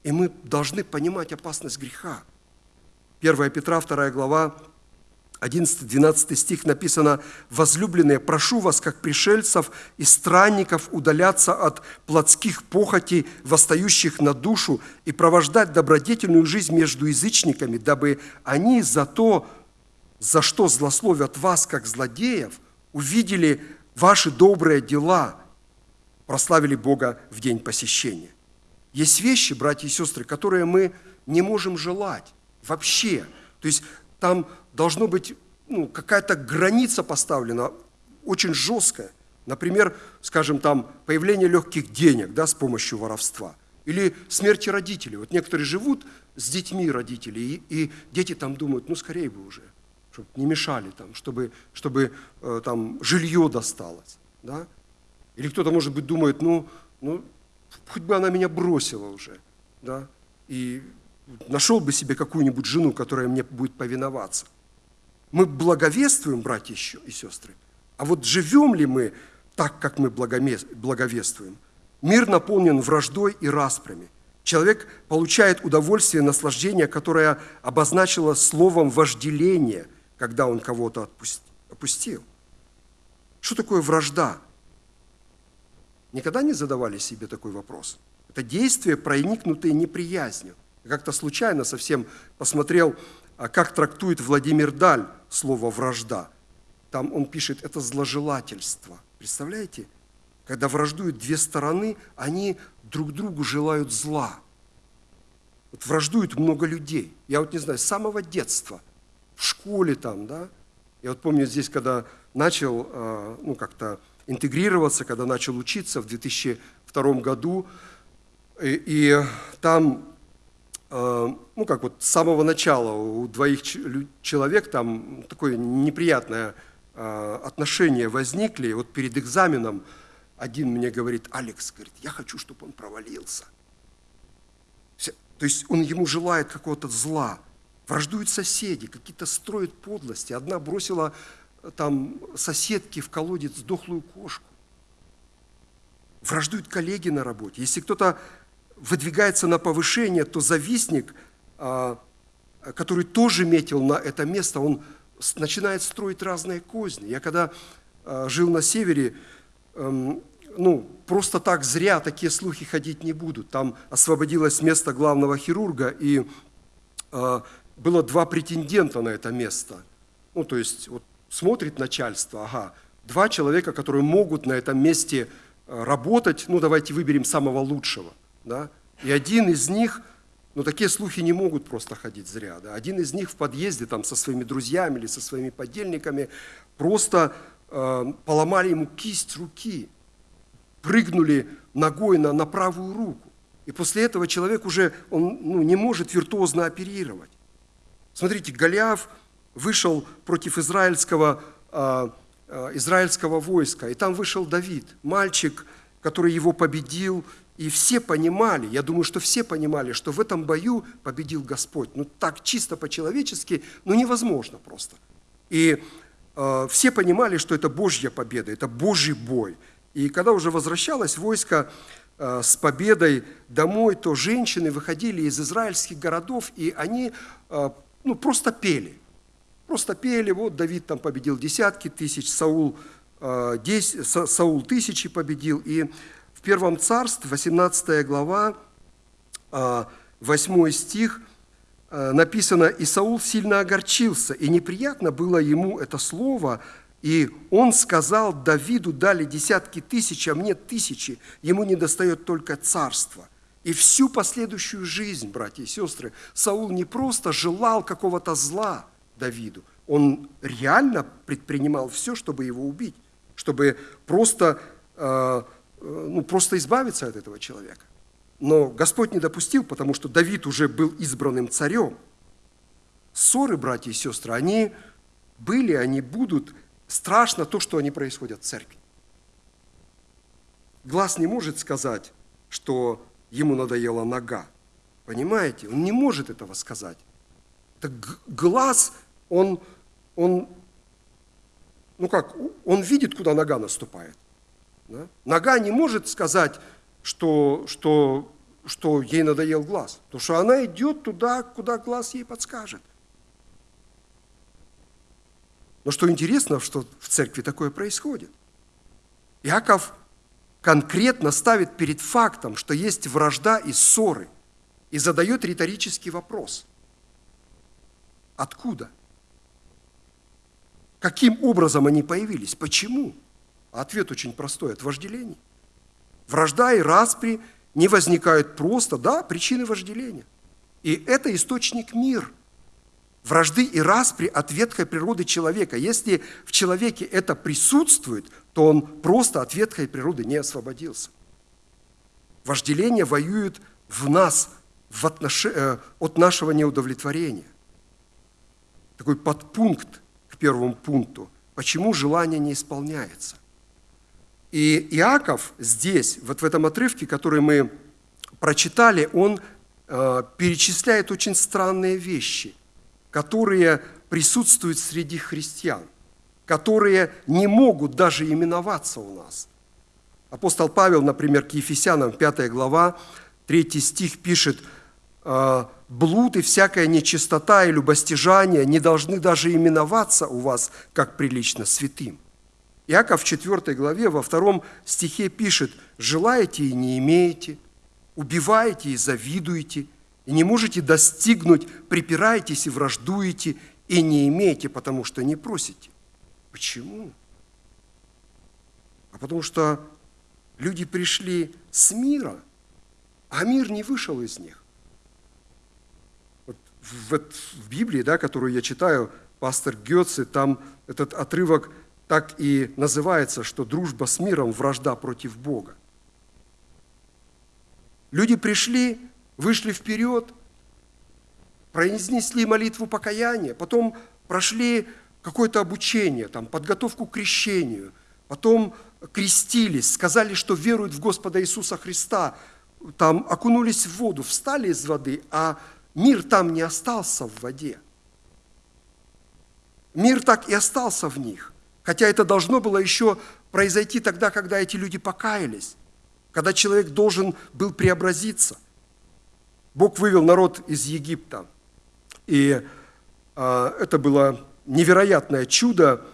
Speaker 4: И мы должны понимать опасность греха. 1 Петра, 2 глава, 11-12 стих написано, «Возлюбленные, прошу вас, как пришельцев и странников, удаляться от плотских похотей, восстающих на душу, и провождать добродетельную жизнь между язычниками, дабы они за то, за что злословят вас, как злодеев, увидели ваши добрые дела, прославили Бога в день посещения». Есть вещи, братья и сестры, которые мы не можем желать, Вообще. То есть там должно быть ну, какая-то граница поставлена, очень жесткая. Например, скажем, там появление легких денег да, с помощью воровства. Или смерти родителей. Вот некоторые живут с детьми родителей, и, и дети там думают, ну скорее бы уже, чтобы не мешали там, чтобы, чтобы э, там жилье досталось. Да? Или кто-то, может быть, думает, ну, ну, хоть бы она меня бросила уже, да, и нашел бы себе какую-нибудь жену, которая мне будет повиноваться. Мы благовествуем, братья и сестры, а вот живем ли мы так, как мы благовествуем? Мир наполнен враждой и распрями. Человек получает удовольствие, наслаждение, которое обозначило словом вожделение, когда он кого-то опустил. Что такое вражда? Никогда не задавали себе такой вопрос? Это действия, проникнутые неприязнью. Как-то случайно совсем посмотрел, а как трактует Владимир Даль слово «вражда». Там он пишет, это зложелательство. Представляете? Когда враждуют две стороны, они друг другу желают зла. Вот враждуют много людей. Я вот не знаю, с самого детства, в школе там, да. Я вот помню здесь, когда начал, а, ну, как-то интегрироваться, когда начал учиться в 2002 году. И, и там, ну как вот с самого начала у двоих человек там такое неприятное э, отношение возникли. Вот перед экзаменом один мне говорит, Алекс, говорит, я хочу, чтобы он провалился. То есть он ему желает какого-то зла. Враждуют соседи, какие-то строят подлости. Одна бросила там соседки в колодец дохлую кошку. Враждуют коллеги на работе. Если кто-то выдвигается на повышение, то завистник, а, который тоже метил на это место, он начинает строить разные козни. Я когда а, жил на севере, эм, ну, просто так зря такие слухи ходить не будут. Там освободилось место главного хирурга, и а, было два претендента на это место. Ну, то есть, вот смотрит начальство, ага, два человека, которые могут на этом месте э, работать, ну давайте выберем самого лучшего, да, и один из них, ну такие слухи не могут просто ходить зря, да, один из них в подъезде там со своими друзьями или со своими подельниками просто э, поломали ему кисть руки, прыгнули ногой на, на правую руку, и после этого человек уже он, ну, не может виртуозно оперировать. Смотрите, Голиаф – вышел против израильского, а, а, израильского войска, и там вышел Давид, мальчик, который его победил, и все понимали, я думаю, что все понимали, что в этом бою победил Господь. Ну так чисто по-человечески, ну невозможно просто. И э, все понимали, что это Божья победа, это Божий бой. И когда уже возвращалось войско э, с победой домой, то женщины выходили из израильских городов, и они э, ну, просто пели – Просто пели, вот Давид там победил десятки тысяч, Саул, э, 10, Саул тысячи победил. И в Первом Царстве, 18 глава, э, 8 стих, э, написано, «И Саул сильно огорчился, и неприятно было ему это слово, и он сказал Давиду, дали десятки тысяч, а мне тысячи, ему не достает только царства». И всю последующую жизнь, братья и сестры, Саул не просто желал какого-то зла – Давиду. Он реально предпринимал все, чтобы его убить, чтобы просто, э, ну, просто избавиться от этого человека. Но Господь не допустил, потому что Давид уже был избранным царем. Ссоры, братья и сестры, они были, они будут. Страшно то, что они происходят в церкви. Глаз не может сказать, что ему надоела нога. Понимаете? Он не может этого сказать. Это глаз он, он, ну как, он видит, куда нога наступает. Да? Нога не может сказать, что, что, что ей надоел глаз, потому что она идет туда, куда глаз ей подскажет. Но что интересно, что в церкви такое происходит. Иаков конкретно ставит перед фактом, что есть вражда и ссоры, и задает риторический вопрос. Откуда? Каким образом они появились? Почему? Ответ очень простой – от вожделения. Вражда и распри не возникают просто, да, причины вожделения. И это источник мир, вражды и распри от ветхой природы человека. Если в человеке это присутствует, то он просто от ветхой природы не освободился. Вожделение воюет в нас в отнош... э, от нашего неудовлетворения. Такой подпункт к первому пункту. Почему желание не исполняется? И Иаков здесь, вот в этом отрывке, который мы прочитали, он э, перечисляет очень странные вещи, которые присутствуют среди христиан, которые не могут даже именоваться у нас. Апостол Павел, например, к Ефесянам, 5 глава, 3 стих пишет, «Э, «Блуд и всякая нечистота и любостяжание не должны даже именоваться у вас, как прилично святым». Иаков в 4 главе, во втором стихе пишет, «Желаете и не имеете, убиваете и завидуете, и не можете достигнуть, припираетесь и враждуете, и не имеете, потому что не просите». Почему? А потому что люди пришли с мира, а мир не вышел из них. Вот в, в Библии, да, которую я читаю, пастор Гетце, там этот отрывок так и называется, что дружба с миром – вражда против Бога. Люди пришли, вышли вперед, произнесли молитву покаяния, потом прошли какое-то обучение, там, подготовку к крещению, потом крестились, сказали, что веруют в Господа Иисуса Христа, там окунулись в воду, встали из воды, а мир там не остался в воде. Мир так и остался в них. Хотя это должно было еще произойти тогда, когда эти люди покаялись, когда человек должен был преобразиться. Бог вывел народ из Египта, и а, это было невероятное чудо,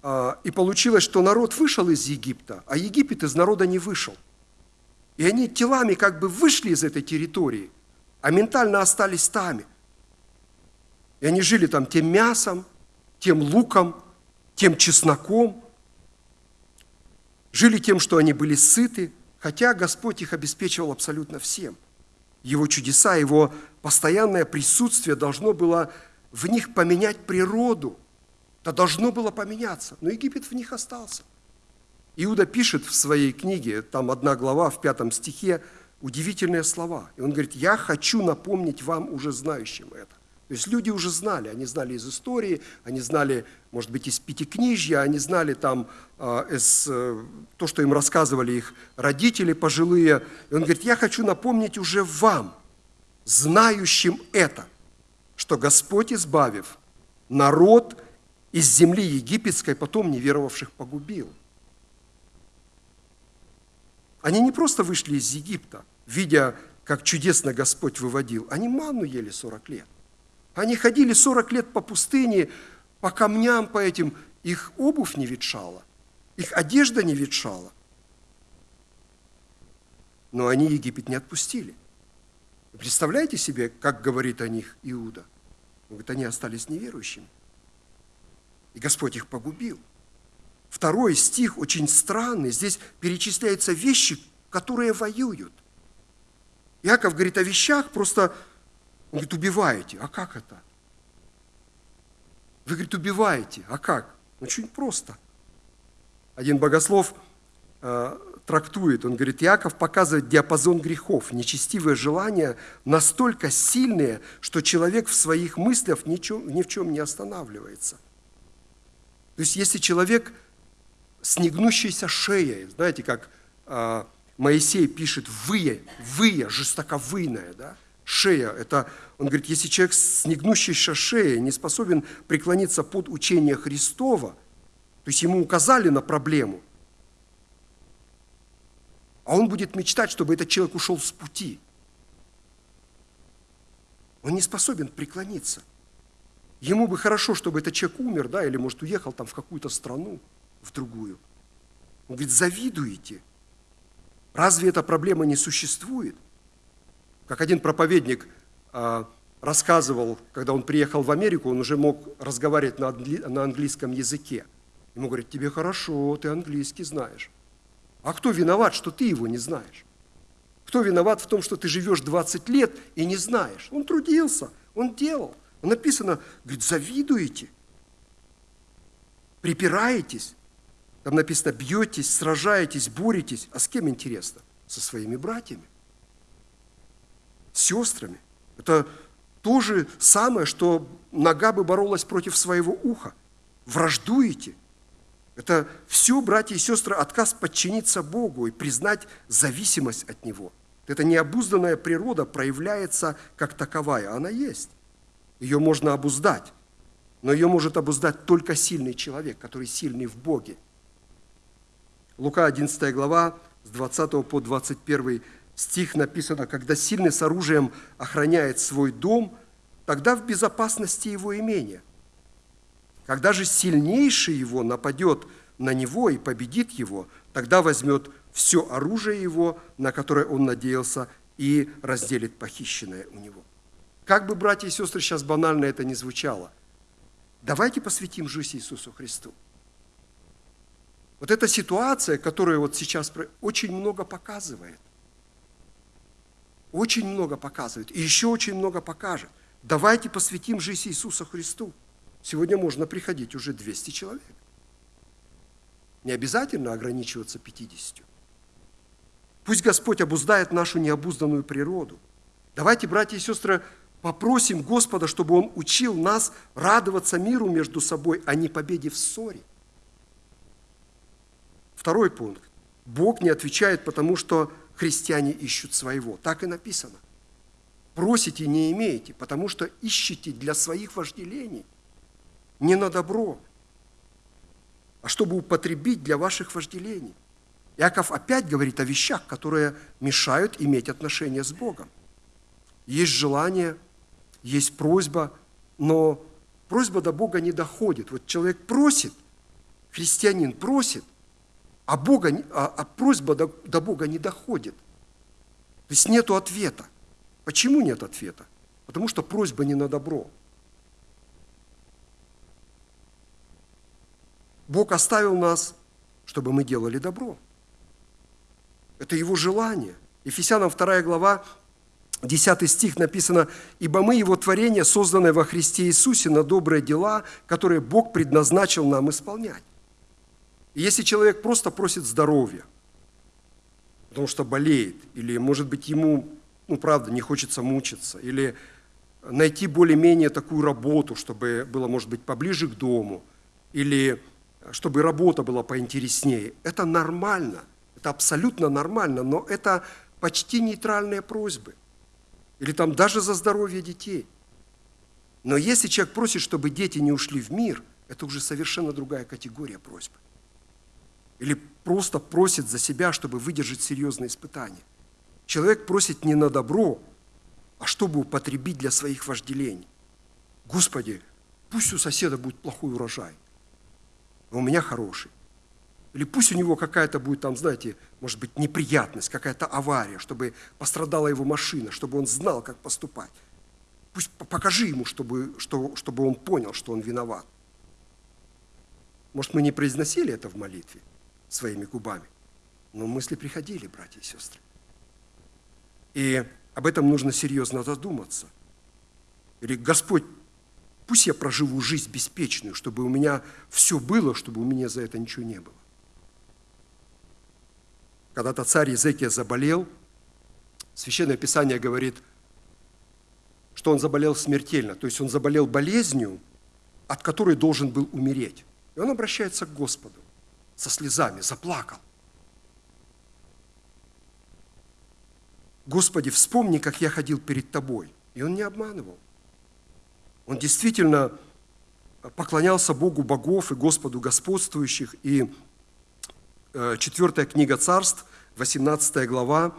Speaker 4: а, и получилось, что народ вышел из Египта, а Египет из народа не вышел. И они телами как бы вышли из этой территории, а ментально остались там. И они жили там тем мясом, тем луком, тем чесноком, жили тем, что они были сыты, хотя Господь их обеспечивал абсолютно всем. Его чудеса, его постоянное присутствие должно было в них поменять природу. Это должно было поменяться, но Египет в них остался. Иуда пишет в своей книге, там одна глава в пятом стихе, удивительные слова. И он говорит, я хочу напомнить вам, уже знающим это. То есть люди уже знали, они знали из истории, они знали, может быть, из пятикнижья, они знали там э, из, э, то, что им рассказывали их родители пожилые. И он говорит, я хочу напомнить уже вам, знающим это, что Господь, избавив народ из земли египетской, потом неверовавших погубил. Они не просто вышли из Египта, видя, как чудесно Господь выводил, они манну ели 40 лет. Они ходили 40 лет по пустыне, по камням, по этим. Их обувь не ветшала, их одежда не ветшала. Но они Египет не отпустили. Представляете себе, как говорит о них Иуда? Он говорит, они остались неверующими. И Господь их погубил. Второй стих очень странный. Здесь перечисляются вещи, которые воюют. Иаков говорит о вещах, просто он говорит, убиваете. А как это? Вы, говорит, убиваете. А как? Ну, очень просто. Один богослов э, трактует, он говорит, Иаков показывает диапазон грехов, нечестивые желания настолько сильные, что человек в своих мыслях ни, чем, ни в чем не останавливается. То есть, если человек с негнущейся шеей, знаете, как э, Моисей пишет, вые, вые, жестоковыйная, да, шея. Это, он говорит, если человек с негнущейся шеей не способен преклониться под учение Христова, то есть ему указали на проблему, а он будет мечтать, чтобы этот человек ушел с пути. Он не способен преклониться. Ему бы хорошо, чтобы этот человек умер, да, или, может, уехал там в какую-то страну, в другую. Он говорит, завидуете. Разве эта проблема не существует? Как один проповедник а, рассказывал, когда он приехал в Америку, он уже мог разговаривать на английском языке. Ему говорят, тебе хорошо, ты английский знаешь. А кто виноват, что ты его не знаешь? Кто виноват в том, что ты живешь 20 лет и не знаешь? Он трудился, он делал. Написано, говорит, завидуете, припираетесь. Там написано, бьетесь, сражаетесь, боретесь. А с кем интересно? Со своими братьями, сестрами. Это то же самое, что нога бы боролась против своего уха. Враждуете. Это все, братья и сестры, отказ подчиниться Богу и признать зависимость от Него. Эта необузданная природа проявляется как таковая, она есть. Ее можно обуздать, но ее может обуздать только сильный человек, который сильный в Боге. Лука 11 глава, с 20 по 21 стих написано, когда сильный с оружием охраняет свой дом, тогда в безопасности его имения. Когда же сильнейший его нападет на него и победит его, тогда возьмет все оружие его, на которое он надеялся, и разделит похищенное у него. Как бы, братья и сестры, сейчас банально это не звучало, давайте посвятим жизнь Иисусу Христу. Вот эта ситуация, которая вот сейчас очень много показывает. Очень много показывает. И еще очень много покажет. Давайте посвятим жизнь Иисуса Христу. Сегодня можно приходить уже 200 человек. Не обязательно ограничиваться 50. Пусть Господь обуздает нашу необузданную природу. Давайте, братья и сестры, попросим Господа, чтобы Он учил нас радоваться миру между собой, а не победе в ссоре. Второй пункт. Бог не отвечает, потому что христиане ищут своего. Так и написано. Просите, не имеете, потому что ищете для своих вожделений. Не на добро, а чтобы употребить для ваших вожделений. Яков опять говорит о вещах, которые мешают иметь отношения с Богом. Есть желание, есть просьба, но просьба до Бога не доходит. Вот человек просит, христианин просит, а, Бога, а, а просьба до, до Бога не доходит. То есть нет ответа. Почему нет ответа? Потому что просьба не на добро. Бог оставил нас, чтобы мы делали добро. Это Его желание. Ефесянам 2 глава, 10 стих написано, «Ибо мы Его творение, созданное во Христе Иисусе на добрые дела, которые Бог предназначил нам исполнять». Если человек просто просит здоровья, потому что болеет, или, может быть, ему, ну, правда, не хочется мучиться, или найти более-менее такую работу, чтобы было, может быть, поближе к дому, или чтобы работа была поинтереснее, это нормально. Это абсолютно нормально, но это почти нейтральные просьбы. Или там даже за здоровье детей. Но если человек просит, чтобы дети не ушли в мир, это уже совершенно другая категория просьбы. Или просто просит за себя, чтобы выдержать серьезные испытания. Человек просит не на добро, а чтобы употребить для своих вожделений. Господи, пусть у соседа будет плохой урожай, а у меня хороший. Или пусть у него какая-то будет там, знаете, может быть, неприятность, какая-то авария, чтобы пострадала его машина, чтобы он знал, как поступать. Пусть покажи ему, чтобы, что, чтобы он понял, что он виноват. Может, мы не произносили это в молитве своими губами, но мысли приходили, братья и сестры. И об этом нужно серьезно задуматься. Или Господь Пусть я проживу жизнь беспечную, чтобы у меня все было, чтобы у меня за это ничего не было. Когда-то царь Езекия заболел, Священное Писание говорит, что он заболел смертельно, то есть он заболел болезнью, от которой должен был умереть. И он обращается к Господу со слезами, заплакал. Господи, вспомни, как я ходил перед Тобой. И он не обманывал. Он действительно поклонялся Богу богов и Господу господствующих. И э, четвертая книга царств, 18 глава,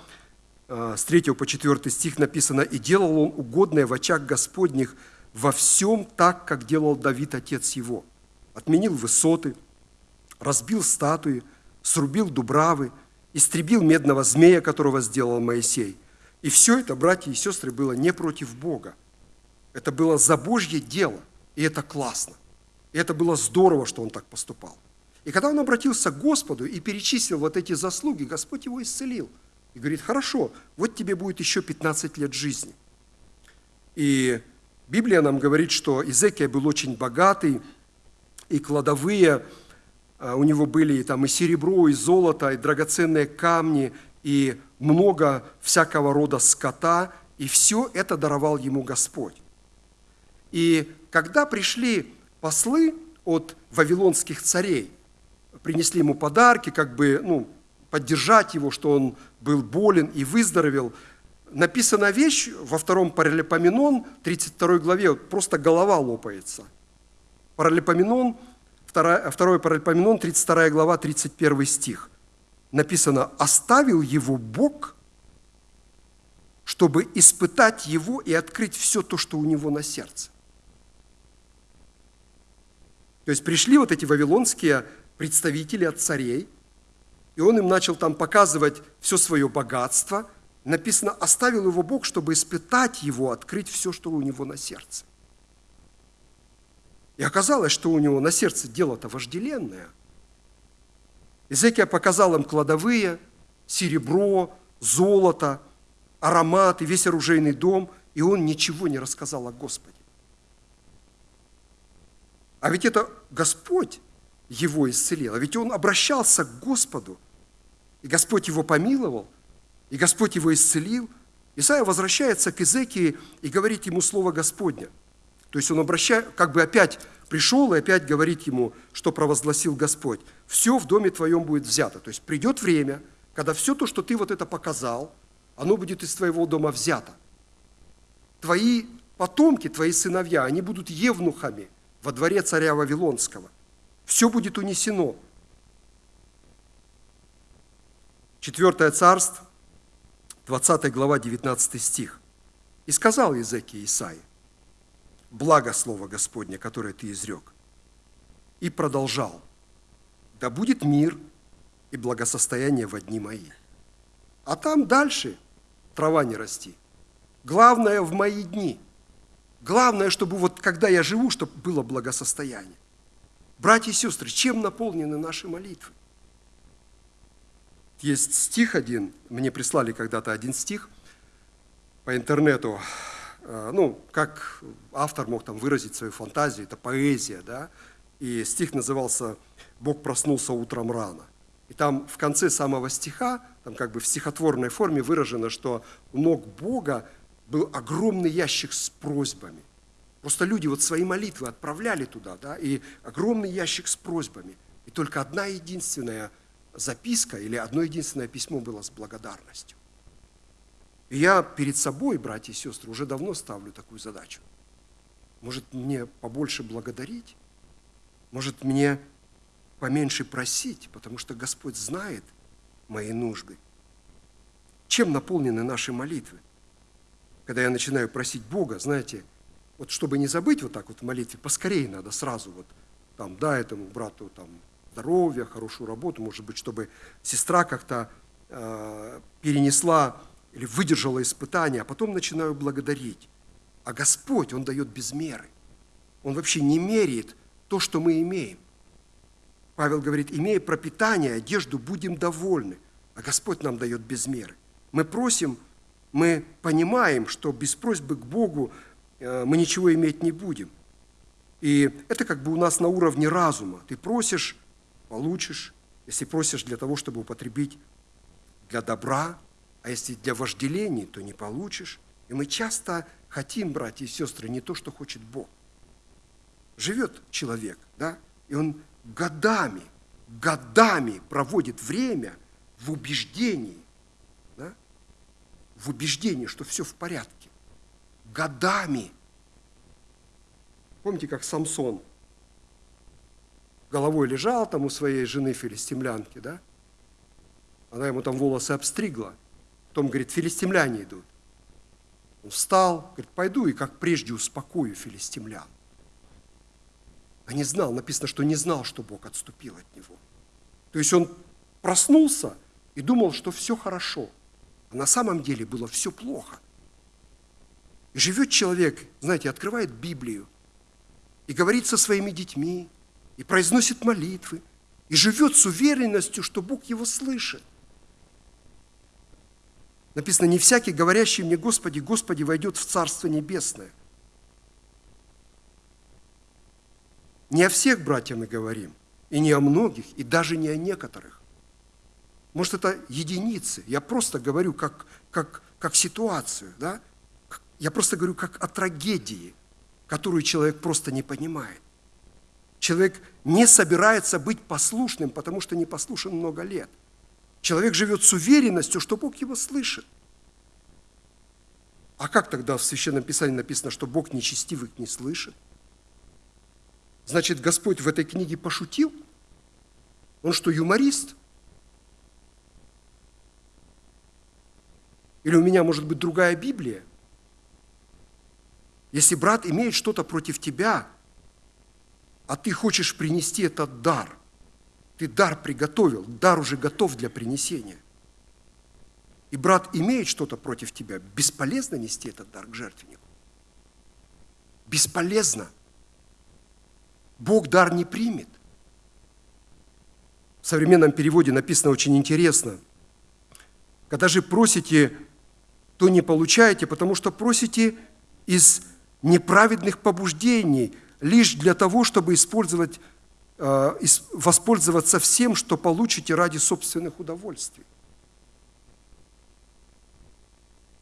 Speaker 4: э, с 3 по 4 стих написано, «И делал он угодное в очах Господних во всем так, как делал Давид, отец его. Отменил высоты, разбил статуи, срубил дубравы, истребил медного змея, которого сделал Моисей. И все это, братья и сестры, было не против Бога, это было за Божье дело, и это классно. И это было здорово, что он так поступал. И когда он обратился к Господу и перечислил вот эти заслуги, Господь его исцелил. И говорит, хорошо, вот тебе будет еще 15 лет жизни. И Библия нам говорит, что Изекия был очень богатый, и кладовые у него были и там и серебро, и золото, и драгоценные камни, и много всякого рода скота, и все это даровал ему Господь. И когда пришли послы от вавилонских царей, принесли ему подарки, как бы, ну, поддержать его, что он был болен и выздоровел. Написана вещь во втором Паралипоменон, 32 главе, просто голова лопается. Паралипоменон, второй Паралипоменон, 32 глава, 31 стих. Написано, оставил его Бог, чтобы испытать его и открыть все то, что у него на сердце. То есть пришли вот эти вавилонские представители от царей, и он им начал там показывать все свое богатство. Написано, оставил его Бог, чтобы испытать его, открыть все, что у него на сердце. И оказалось, что у него на сердце дело-то вожделенное. Изекия показал им кладовые, серебро, золото, ароматы, весь оружейный дом, и он ничего не рассказал о Господе. А ведь это Господь его исцелил. А ведь он обращался к Господу, и Господь его помиловал, и Господь его исцелил. Исаия возвращается к Изекии и говорит ему слово Господня. То есть он обращает, как бы опять пришел и опять говорит ему, что провозгласил Господь. Все в доме твоем будет взято. То есть придет время, когда все то, что ты вот это показал, оно будет из твоего дома взято. Твои потомки, твои сыновья, они будут евнухами во дворе царя Вавилонского – все будет унесено. Четвертое царство, 20 глава, 19 стих. «И сказал Иезекия Исаи, благо слово Господне, которое ты изрек, и продолжал, да будет мир и благосостояние в одни мои. А там дальше трава не расти. Главное в мои дни. Главное, чтобы вот когда я живу, чтобы было благосостояние. Братья и сестры, чем наполнены наши молитвы? Есть стих один, мне прислали когда-то один стих по интернету, ну, как автор мог там выразить свою фантазию, это поэзия, да, и стих назывался «Бог проснулся утром рано». И там в конце самого стиха, там как бы в стихотворной форме выражено, что у ног Бога был огромный ящик с просьбами. Просто люди вот свои молитвы отправляли туда, да, и огромный ящик с просьбами. И только одна единственная записка или одно единственное письмо было с благодарностью. Я перед собой, братья и сестры, уже давно ставлю такую задачу. Может, мне побольше благодарить? Может, мне поменьше просить, потому что Господь знает мои нужды. Чем наполнены наши молитвы? Когда я начинаю просить Бога, знаете, вот чтобы не забыть вот так вот в молитве, поскорее надо сразу вот там, да, этому брату там здоровья, хорошую работу, может быть, чтобы сестра как-то э, перенесла или выдержала испытания, а потом начинаю благодарить. А Господь, Он дает без меры. Он вообще не меряет то, что мы имеем. Павел говорит, имея пропитание, одежду, будем довольны. А Господь нам дает без меры. Мы просим, мы понимаем, что без просьбы к Богу Э, мы ничего иметь не будем. И это как бы у нас на уровне разума. Ты просишь, получишь. Если просишь для того, чтобы употребить для добра, а если для вожделений, то не получишь. И мы часто хотим, братья и сестры, не то, что хочет Бог. Живет человек, да, и он годами, годами проводит время в убеждении, да, в убеждении, что все в порядке годами. Помните, как Самсон головой лежал там у своей жены филистимлянки, да? Она ему там волосы обстригла. Потом, говорит, филистимляне идут. Он встал, говорит, пойду и как прежде успокою филистимлян. А не знал, написано, что не знал, что Бог отступил от него. То есть он проснулся и думал, что все хорошо. А на самом деле было все плохо – и живет человек, знаете, открывает Библию и говорит со своими детьми, и произносит молитвы, и живет с уверенностью, что Бог его слышит. Написано, не всякий, говорящий мне, Господи, Господи, войдет в Царство Небесное. Не о всех братьях мы говорим, и не о многих, и даже не о некоторых. Может, это единицы. Я просто говорю как, как, как ситуацию, да? Я просто говорю как о трагедии, которую человек просто не понимает. Человек не собирается быть послушным, потому что не послушен много лет. Человек живет с уверенностью, что Бог его слышит. А как тогда в Священном Писании написано, что Бог нечестивых не слышит? Значит, Господь в этой книге пошутил? Он что, юморист? Или у меня может быть другая Библия? Если брат имеет что-то против тебя, а ты хочешь принести этот дар, ты дар приготовил, дар уже готов для принесения. И брат имеет что-то против тебя, бесполезно нести этот дар к жертвеннику. Бесполезно. Бог дар не примет. В современном переводе написано очень интересно. Когда же просите, то не получаете, потому что просите из неправедных побуждений – лишь для того, чтобы использовать, воспользоваться всем, что получите ради собственных удовольствий.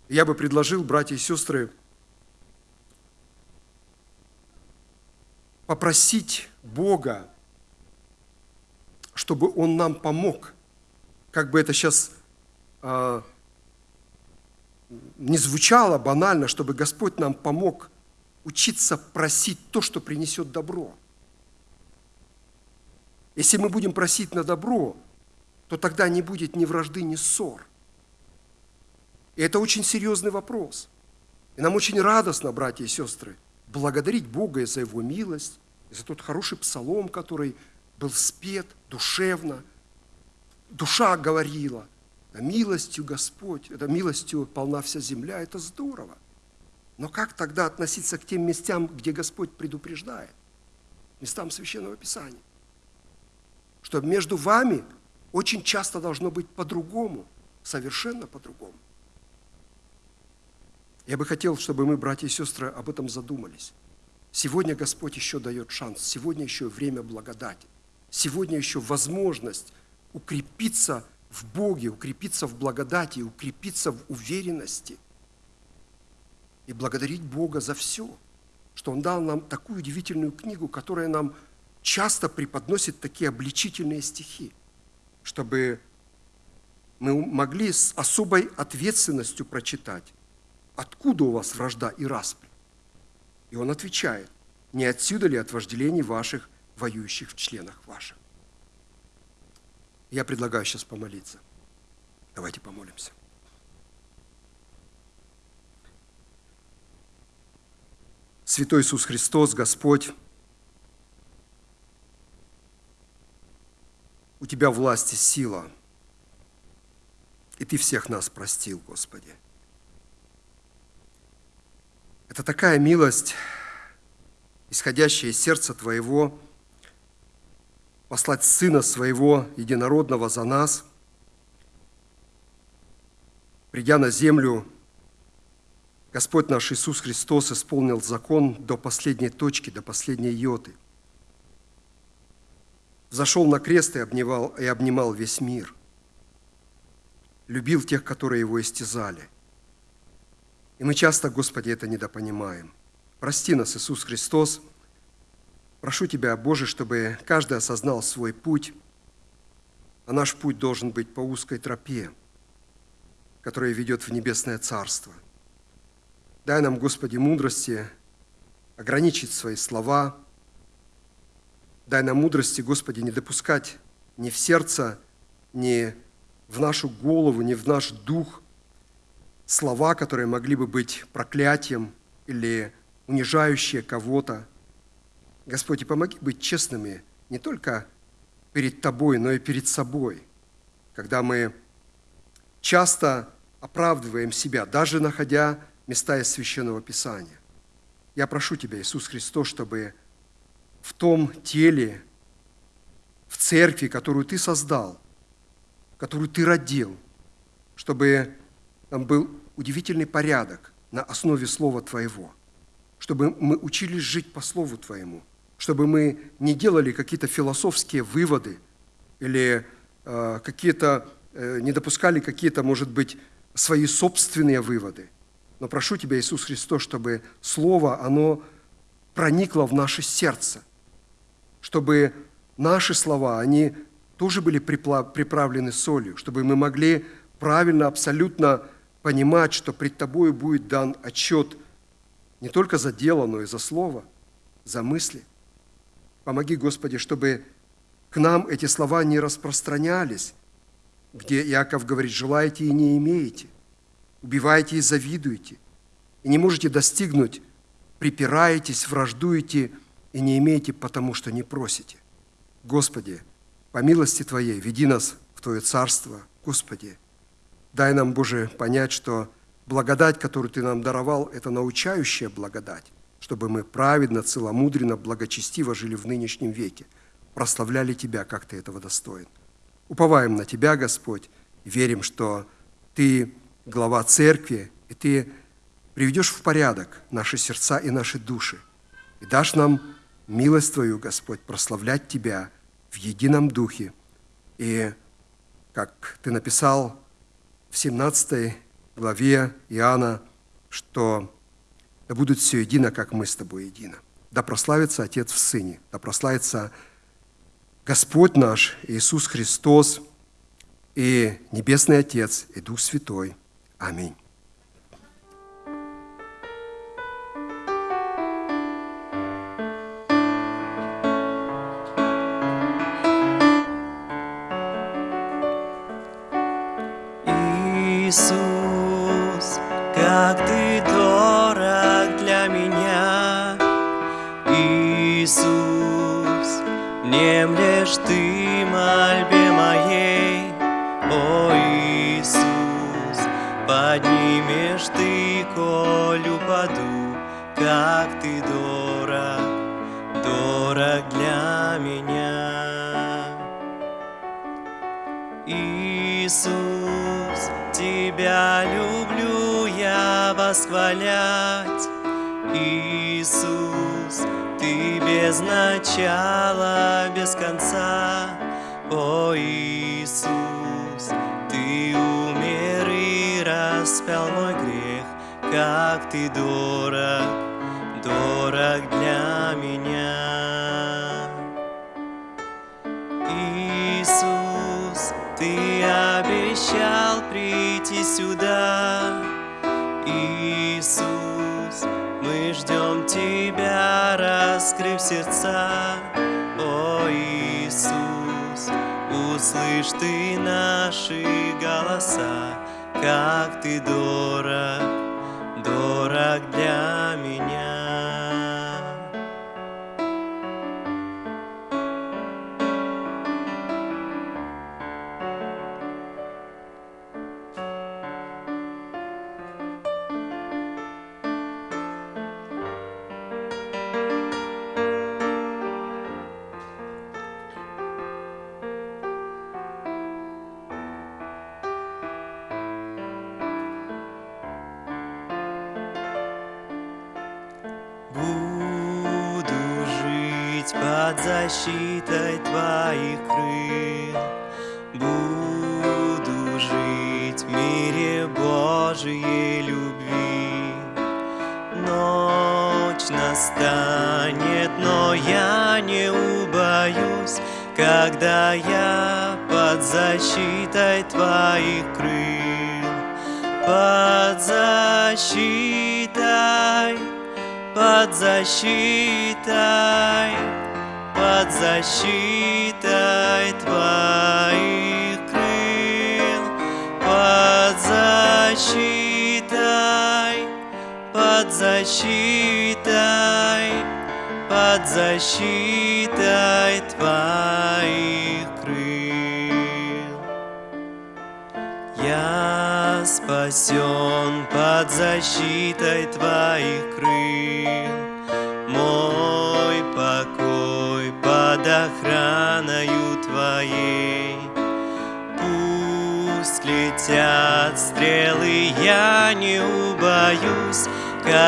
Speaker 4: Я бы предложил, братья и сестры, попросить Бога, чтобы Он нам помог, как бы это сейчас э, не звучало банально, чтобы Господь нам помог – учиться просить то, что принесет добро. Если мы будем просить на добро, то тогда не будет ни вражды, ни ссор. И это очень серьезный вопрос. И нам очень радостно, братья и сестры, благодарить Бога за Его милость, за тот хороший псалом, который был спет душевно. Душа говорила, милостью Господь, это милостью полна вся земля, это здорово. Но как тогда относиться к тем местам, где Господь предупреждает? Местам Священного Писания. Что между вами очень часто должно быть по-другому, совершенно по-другому. Я бы хотел, чтобы мы, братья и сестры, об этом задумались. Сегодня Господь еще дает шанс, сегодня еще время благодати, сегодня еще возможность укрепиться в Боге, укрепиться в благодати, укрепиться в уверенности – и благодарить Бога за все, что Он дал нам такую удивительную книгу, которая нам часто преподносит такие обличительные стихи, чтобы мы могли с особой ответственностью прочитать, откуда у вас вражда и распри. И он отвечает, не отсюда ли от вожделений ваших, воюющих в членах ваших. Я предлагаю сейчас помолиться. Давайте помолимся. Святой Иисус Христос, Господь, Тебя власть и сила, и Ты всех нас простил, Господи. Это такая милость, исходящая из сердца Твоего, послать Сына Своего Единородного за нас, придя на землю, Господь наш Иисус Христос исполнил закон до последней точки, до последней йоты. Зашел на крест и обнимал, и обнимал весь мир. Любил тех, которые его истязали. И мы часто, Господи, это недопонимаем. Прости нас, Иисус Христос. Прошу Тебя, Боже, чтобы каждый осознал свой путь, а наш путь должен быть по узкой тропе, которая ведет в небесное Царство – Дай нам, Господи, мудрости ограничить свои слова. Дай нам мудрости, Господи, не допускать ни в сердце, ни в нашу голову, ни в наш дух слова, которые могли бы быть проклятием или унижающие кого-то. Господи, помоги быть честными не только перед Тобой, но и перед собой, когда мы часто оправдываем себя, даже находя места из Священного Писания. Я прошу Тебя, Иисус Христос, чтобы в том теле, в церкви, которую Ты создал, которую Ты родил, чтобы там был удивительный порядок на основе Слова Твоего, чтобы мы учились жить по Слову Твоему, чтобы мы не делали какие-то философские выводы или э, какие-то, э, не допускали какие-то, может быть, свои собственные выводы. Но прошу Тебя, Иисус Христос, чтобы Слово, оно проникло в наше сердце, чтобы наши слова, они тоже были приправлены солью, чтобы мы могли правильно, абсолютно понимать, что пред Тобою будет дан отчет не только за дело, но и за слово, за мысли. Помоги, Господи, чтобы к нам эти слова не распространялись, где Иаков говорит, желаете и не имеете, убиваете и завидуете, и не можете достигнуть, припираетесь, враждуете и не имеете, потому что не просите. Господи, по милости Твоей веди нас в Твое Царство, Господи, дай нам, Боже, понять, что благодать, которую Ты нам даровал, это научающая благодать, чтобы мы праведно, целомудренно, благочестиво жили в нынешнем веке, прославляли Тебя, как Ты этого достоин. Уповаем на Тебя, Господь, верим, что Ты глава церкви, и Ты приведешь в порядок наши сердца и наши души, и дашь нам милость Твою, Господь, прославлять Тебя в едином духе. И, как Ты написал в 17 главе Иоанна, что да будет все едино, как мы с Тобой едино. Да прославится Отец в Сыне, да прославится Господь наш Иисус Христос и Небесный Отец и Дух Святой. Аминь.
Speaker 2: Внемлешь ты мольбе моей, о Иисус, поднимешь ты, коль упаду, как ты дорог, дорог для меня. Иисус, Тебя люблю я восхвалять, без начала, без конца, о Иисус, Ты умер и распял мой грех, как Ты дорог, дорог для меня. Иисус, Ты обещал прийти сюда, ждем Тебя, раскрыв сердца, о Иисус, услышь Ты наши голоса, как Ты дорог, дорог для меня.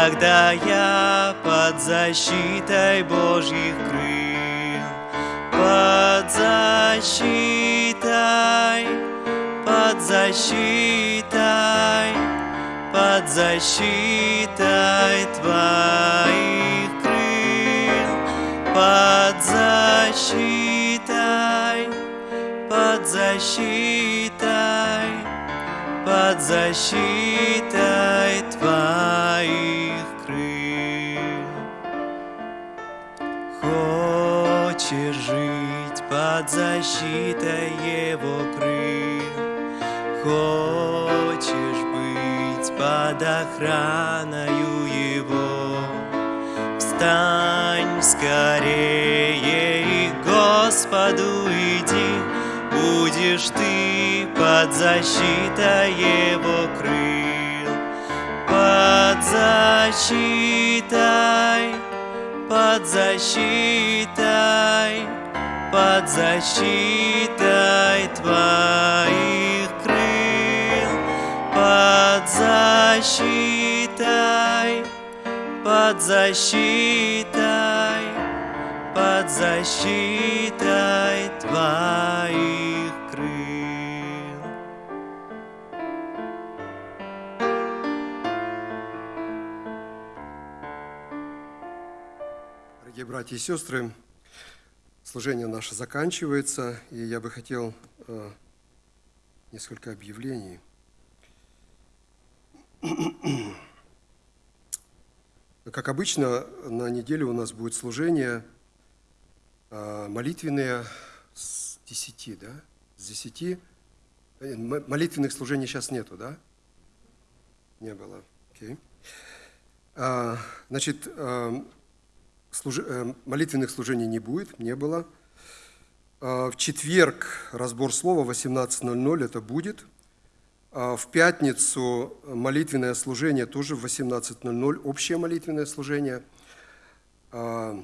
Speaker 2: Когда я под защитой Божьих крыл. под защитой, под защитой, под защитой Твоих крыл, под защитой, под защитой, под защитой Твоих крыл. Хочешь жить под защитой Его крыл, Хочешь быть под охраною Его, Встань скорее и к Господу иди, Будешь ты под защитой Его крыл, Под защитой, под защитой, под защитой Твоих крыл, под защитой, под защитой, под защитой Твоих
Speaker 4: братья и сестры, служение наше заканчивается, и я бы хотел э, несколько объявлений. Как обычно, на неделе у нас будет служение э, молитвенные с 10, да? С 10. Э, Молитвенных служений сейчас нету, да? Не было. Окей. А, Значит, э, служи- э, молитвенных служений не будет, не было. А, В четверг разбор слова 18.00 это будет. А В пятницу молитвенное служение тоже в 18.00, общее молитвенное служение. А,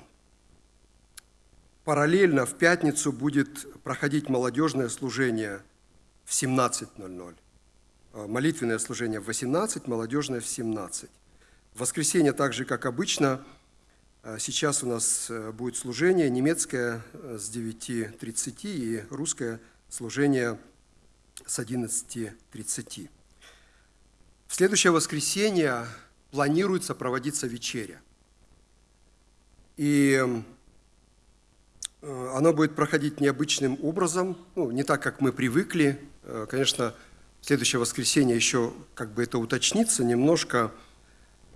Speaker 4: Параллельно в пятницу будет проходить молодежное служение в 17.00. А, Молитвенное служение в 18, молодежное в 17. В воскресенье, так же как обычно, Сейчас у нас э, будет служение немецкое э, с 9.30 и русское служение с 11.30. В следующее воскресенье планируется проводиться вечеря. И э, оно будет проходить необычным образом, ну, не так, как мы привыкли. Конечно, в следующее воскресенье еще как бы это уточнится немножко.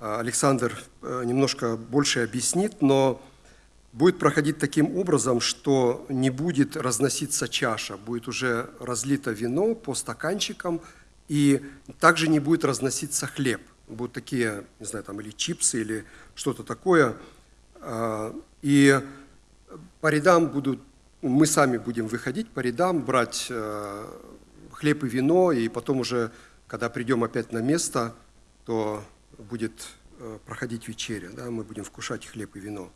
Speaker 4: А, Александр э, немножко больше объяснит, но будет проходить таким образом, что не будет разноситься чаша, будет уже разлито вино по стаканчикам, и также не будет разноситься хлеб. Будут такие, не знаю, там или чипсы, или что-то такое. А, И по рядам будут, мы сами будем выходить по рядам, брать э, хлеб и вино, и потом уже, когда придем опять на место, то будет э, проходить вечеря, да, мы будем вкушать хлеб и вино.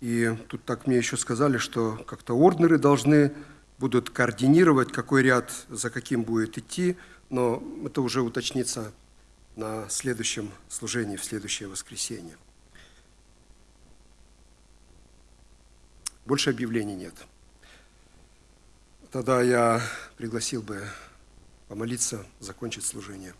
Speaker 4: И тут так мне еще сказали, что как-то орднеры должны будут координировать, какой ряд за каким будет идти, но это уже уточнится на следующем служении, в следующее воскресенье. Больше объявлений нет. Тогда я пригласил бы помолиться, закончить служение.